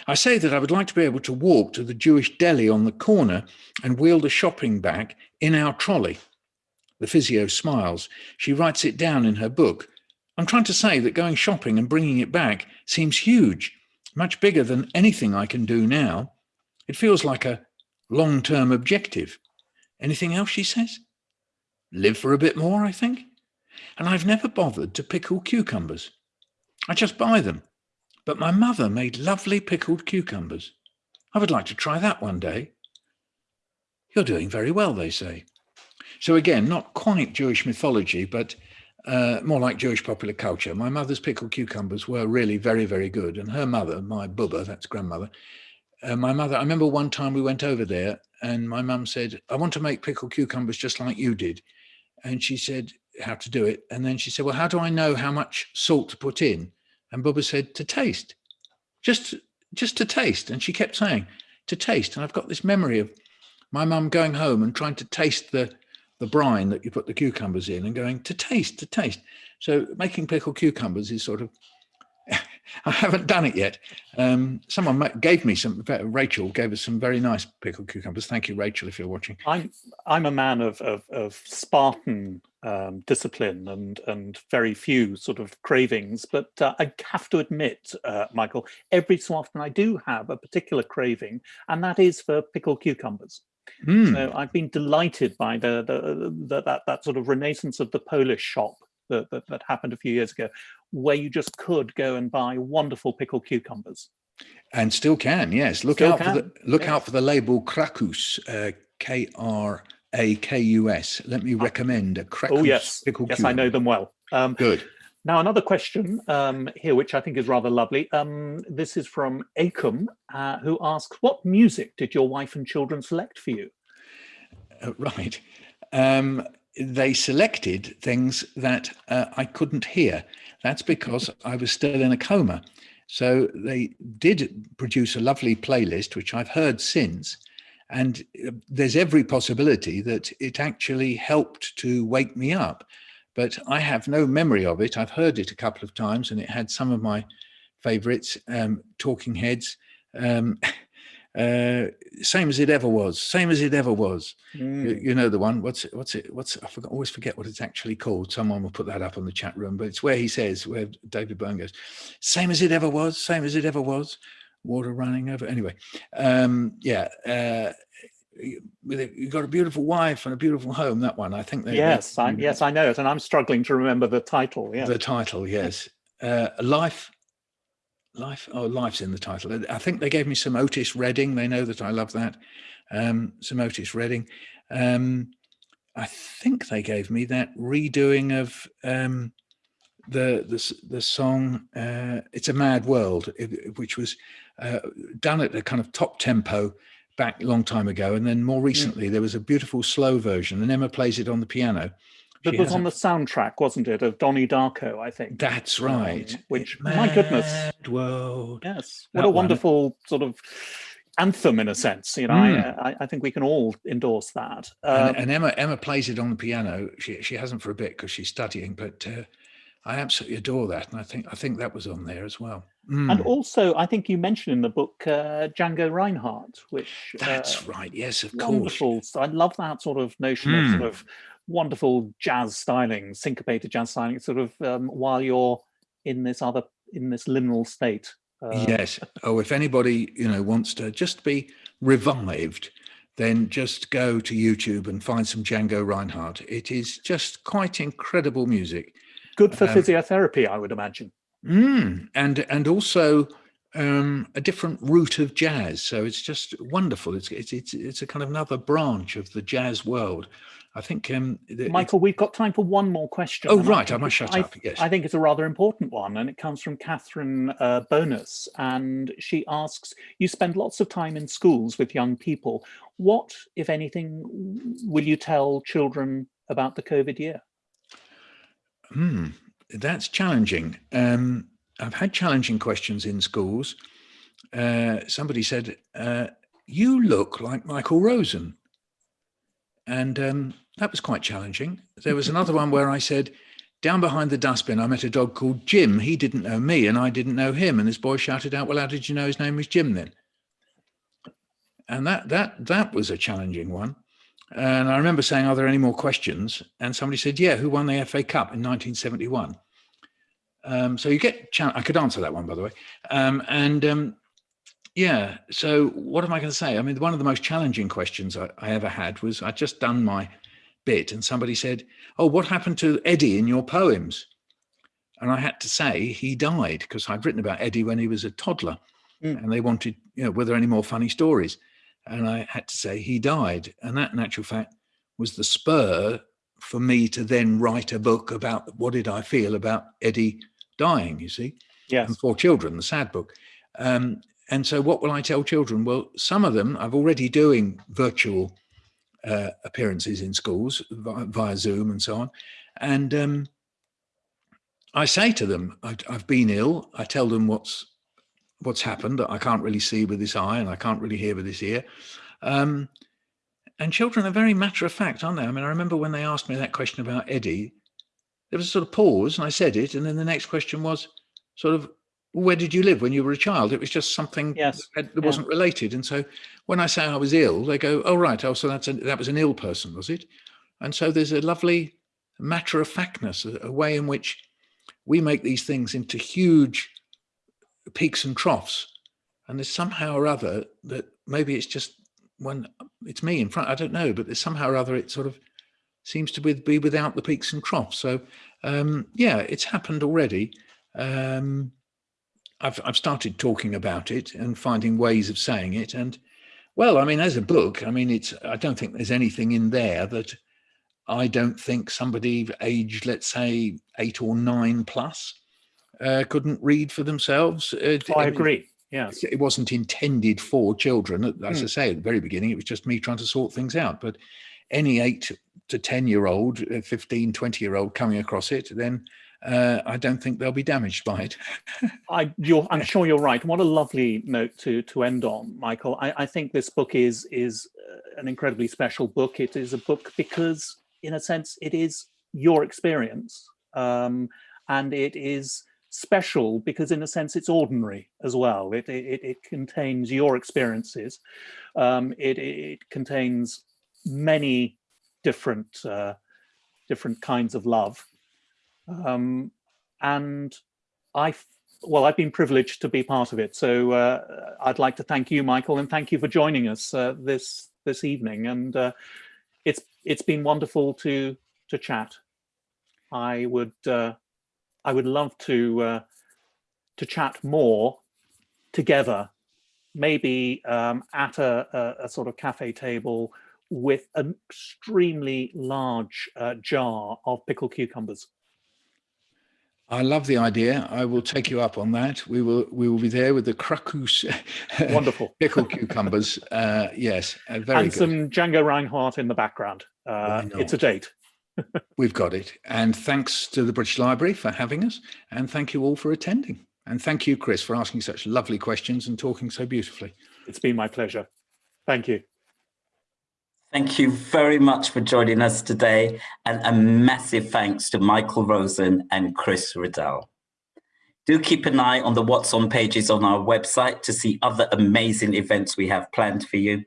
I say that I would like to be able to walk to the Jewish deli on the corner and wheel the shopping bag in our trolley. The physio smiles. She writes it down in her book. I'm trying to say that going shopping and bringing it back seems huge, much bigger than anything I can do now. It feels like a long-term objective. Anything else, she says? Live for a bit more, I think. And I've never bothered to pickle cucumbers. I just buy them. But my mother made lovely pickled cucumbers. I would like to try that one day. You're doing very well, they say. So again, not quite Jewish mythology, but uh, more like Jewish popular culture. My mother's pickled cucumbers were really very, very good. And her mother, my bubba, that's grandmother, uh, my mother, I remember one time we went over there and my mum said, I want to make pickled cucumbers just like you did. And she said how to do it. And then she said, well, how do I know how much salt to put in? And Bubba said, to taste, just, just to taste. And she kept saying, to taste. And I've got this memory of my mum going home and trying to taste the the brine that you put the cucumbers in and going to taste, to taste. So making pickled cucumbers is sort of, I haven't done it yet. Um, someone gave me some, Rachel gave us some very nice pickled cucumbers. Thank you, Rachel, if you're watching. I'm, I'm a man of, of, of Spartan um, discipline and, and very few sort of cravings, but uh, I have to admit, uh, Michael, every so often I do have a particular craving, and that is for pickled cucumbers. Mm. So I've been delighted by the, the, the, that that sort of renaissance of the Polish shop that, that, that happened a few years ago, where you just could go and buy wonderful pickled cucumbers. And still can, yes. Look still out can. for the look yes. out for the label Krakus, uh, K R A K U S. Let me ah. recommend a Krakus oh, yes. pickled yes, cucumber. I know them well. Um, Good. Now, another question um, here, which I think is rather lovely. Um, this is from Acom, uh, who asks, what music did your wife and children select for you? Uh, right. Um, they selected things that uh, I couldn't hear. That's because I was still in a coma. So they did produce a lovely playlist, which I've heard since. And uh, there's every possibility that it actually helped to wake me up but I have no memory of it. I've heard it a couple of times and it had some of my favorites, um, Talking Heads, um, uh, same as it ever was, same as it ever was. Mm. You, you, know the one, what's it, what's it, what's, I forgot, always forget what it's actually called. Someone will put that up on the chat room, but it's where he says, where David Byrne goes, same as it ever was, same as it ever was, water running over. Anyway, um, yeah, uh, you've got a beautiful wife and a beautiful home that one. I think yes I, yes i know it and i'm struggling to remember the title yeah. The title yes. Uh, life life oh life's in the title. I think they gave me some otis redding they know that i love that um, some otis redding. Um, i think they gave me that redoing of um, the the the song uh, it's a mad world which was uh, done at a kind of top tempo back a long time ago. And then more mm. recently, mm. there was a beautiful slow version and Emma plays it on the piano. That was on the soundtrack, wasn't it, of Donnie Darko, I think. That's um, right. Um, which, my goodness. World. Yes. What that a wonderful one. sort of anthem in a sense, you know, mm. I, I, think we can all endorse that. Um, and, and, Emma Emma plays it on the piano. She, she hasn't for a bit because she's studying, but uh, I absolutely adore that. And I think I think that was on there as well. Mm. And also, I think you mentioned in the book uh, Django Reinhardt, which that's uh, right. Yes, of wonderful. course. So I love that sort of notion mm. of sort mm. of wonderful jazz styling, syncopated jazz styling, sort of um, while you're in this other in this liminal state. Uh, yes. Oh, if anybody you know wants to just be revived, then just go to YouTube and find some Django Reinhardt. It is just quite incredible music. Good for um, physiotherapy, I would imagine. Mm, and and also um, a different route of jazz. So it's just wonderful. It's it's it's, it's a kind of another branch of the jazz world. I think, um, Michael, we've got time for one more question. Oh, right. I, I must shut I, up. Yes. I think it's a rather important one, and it comes from Catherine uh, Bonus. And she asks, you spend lots of time in schools with young people. What, if anything, will you tell children about the COVID year? Hmm that's challenging. Um, I've had challenging questions in schools. Uh, somebody said, uh, you look like Michael Rosen. And um, that was quite challenging. There was another one where I said, down behind the dustbin, I met a dog called Jim. He didn't know me and I didn't know him. And this boy shouted out, well, how did you know his name was Jim then? And that that that was a challenging one. And I remember saying, are there any more questions? And somebody said, yeah, who won the FA Cup in 1971? Um, so you get, I could answer that one, by the way. Um, and um, yeah, so what am I going to say? I mean, one of the most challenging questions I, I ever had was I'd just done my bit and somebody said, oh, what happened to Eddie in your poems? And I had to say he died because I'd written about Eddie when he was a toddler mm. and they wanted, you know, were there any more funny stories? And I had to say he died. And that in actual fact was the spur for me to then write a book about what did I feel about Eddie dying, you see? Yes. And for children, the sad book. Um, and so what will I tell children? Well, some of them I've already doing virtual uh, appearances in schools via, via, Zoom and so on. And um, I say to them, I, have been ill. I tell them what's what's happened. I can't really see with this eye and I can't really hear with this ear. Um, and children are very matter of fact, aren't they? I mean, I remember when they asked me that question about Eddie, there was a sort of pause and I said it. And then the next question was sort of, where did you live when you were a child? It was just something yes. that, that yeah. wasn't related. And so when I say I was ill, they go, oh, right. Oh, so that's a, that was an ill person, was it? And so there's a lovely matter of factness, a, a way in which we make these things into huge peaks and troughs. And there's somehow or other that maybe it's just when it's me in front, I don't know, but there's somehow or other it sort of seems to be without the peaks and troughs. So um, yeah, it's happened already. Um, I've, I've started talking about it and finding ways of saying it. And well, I mean, as a book, I mean, it's, I don't think there's anything in there that I don't think somebody aged, let's say eight or nine plus uh, couldn't read for themselves. Uh, oh, I agree. Yes. It wasn't intended for children. As mm. I hmm. say at the very beginning, it was just me trying to sort things out. But any eight to 10 year old, uh, 15, 20 year old coming across it, then uh, I don't think they'll be damaged by it. I, am sure you're right. What a lovely note to to end on, Michael. I, I think this book is is uh, an incredibly special book. It is a book because, in a sense, it is your experience, um, and it is special because, in a sense, it's ordinary as well. It it, it contains your experiences. Um, it it contains many different uh, different kinds of love um, and I, well, I've been privileged to be part of it. So uh, I'd like to thank you, Michael, and thank you for joining us uh, this this evening. And uh, it's it's been wonderful to to chat. I would uh, I would love to uh, to chat more together, maybe um, at a, a, a, sort of cafe table with an extremely large uh, jar of pickled cucumbers. I love the idea. I will take you up on that. We will we will be there with the Krakus wonderful pickled cucumbers. Uh, yes, uh, very and good. some Django Reinhardt in the background. Uh, it's a date. We've got it. And thanks to the British Library for having us. And thank you all for attending. And thank you, Chris, for asking such lovely questions and talking so beautifully. It's been my pleasure. Thank you. Thank you very much for joining us today and a massive thanks to Michael Rosen and Chris Riddell. Do keep an eye on the What's On pages on our website to see other amazing events we have planned for you.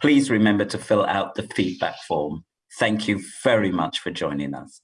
Please remember to fill out the feedback form. Thank you very much for joining us.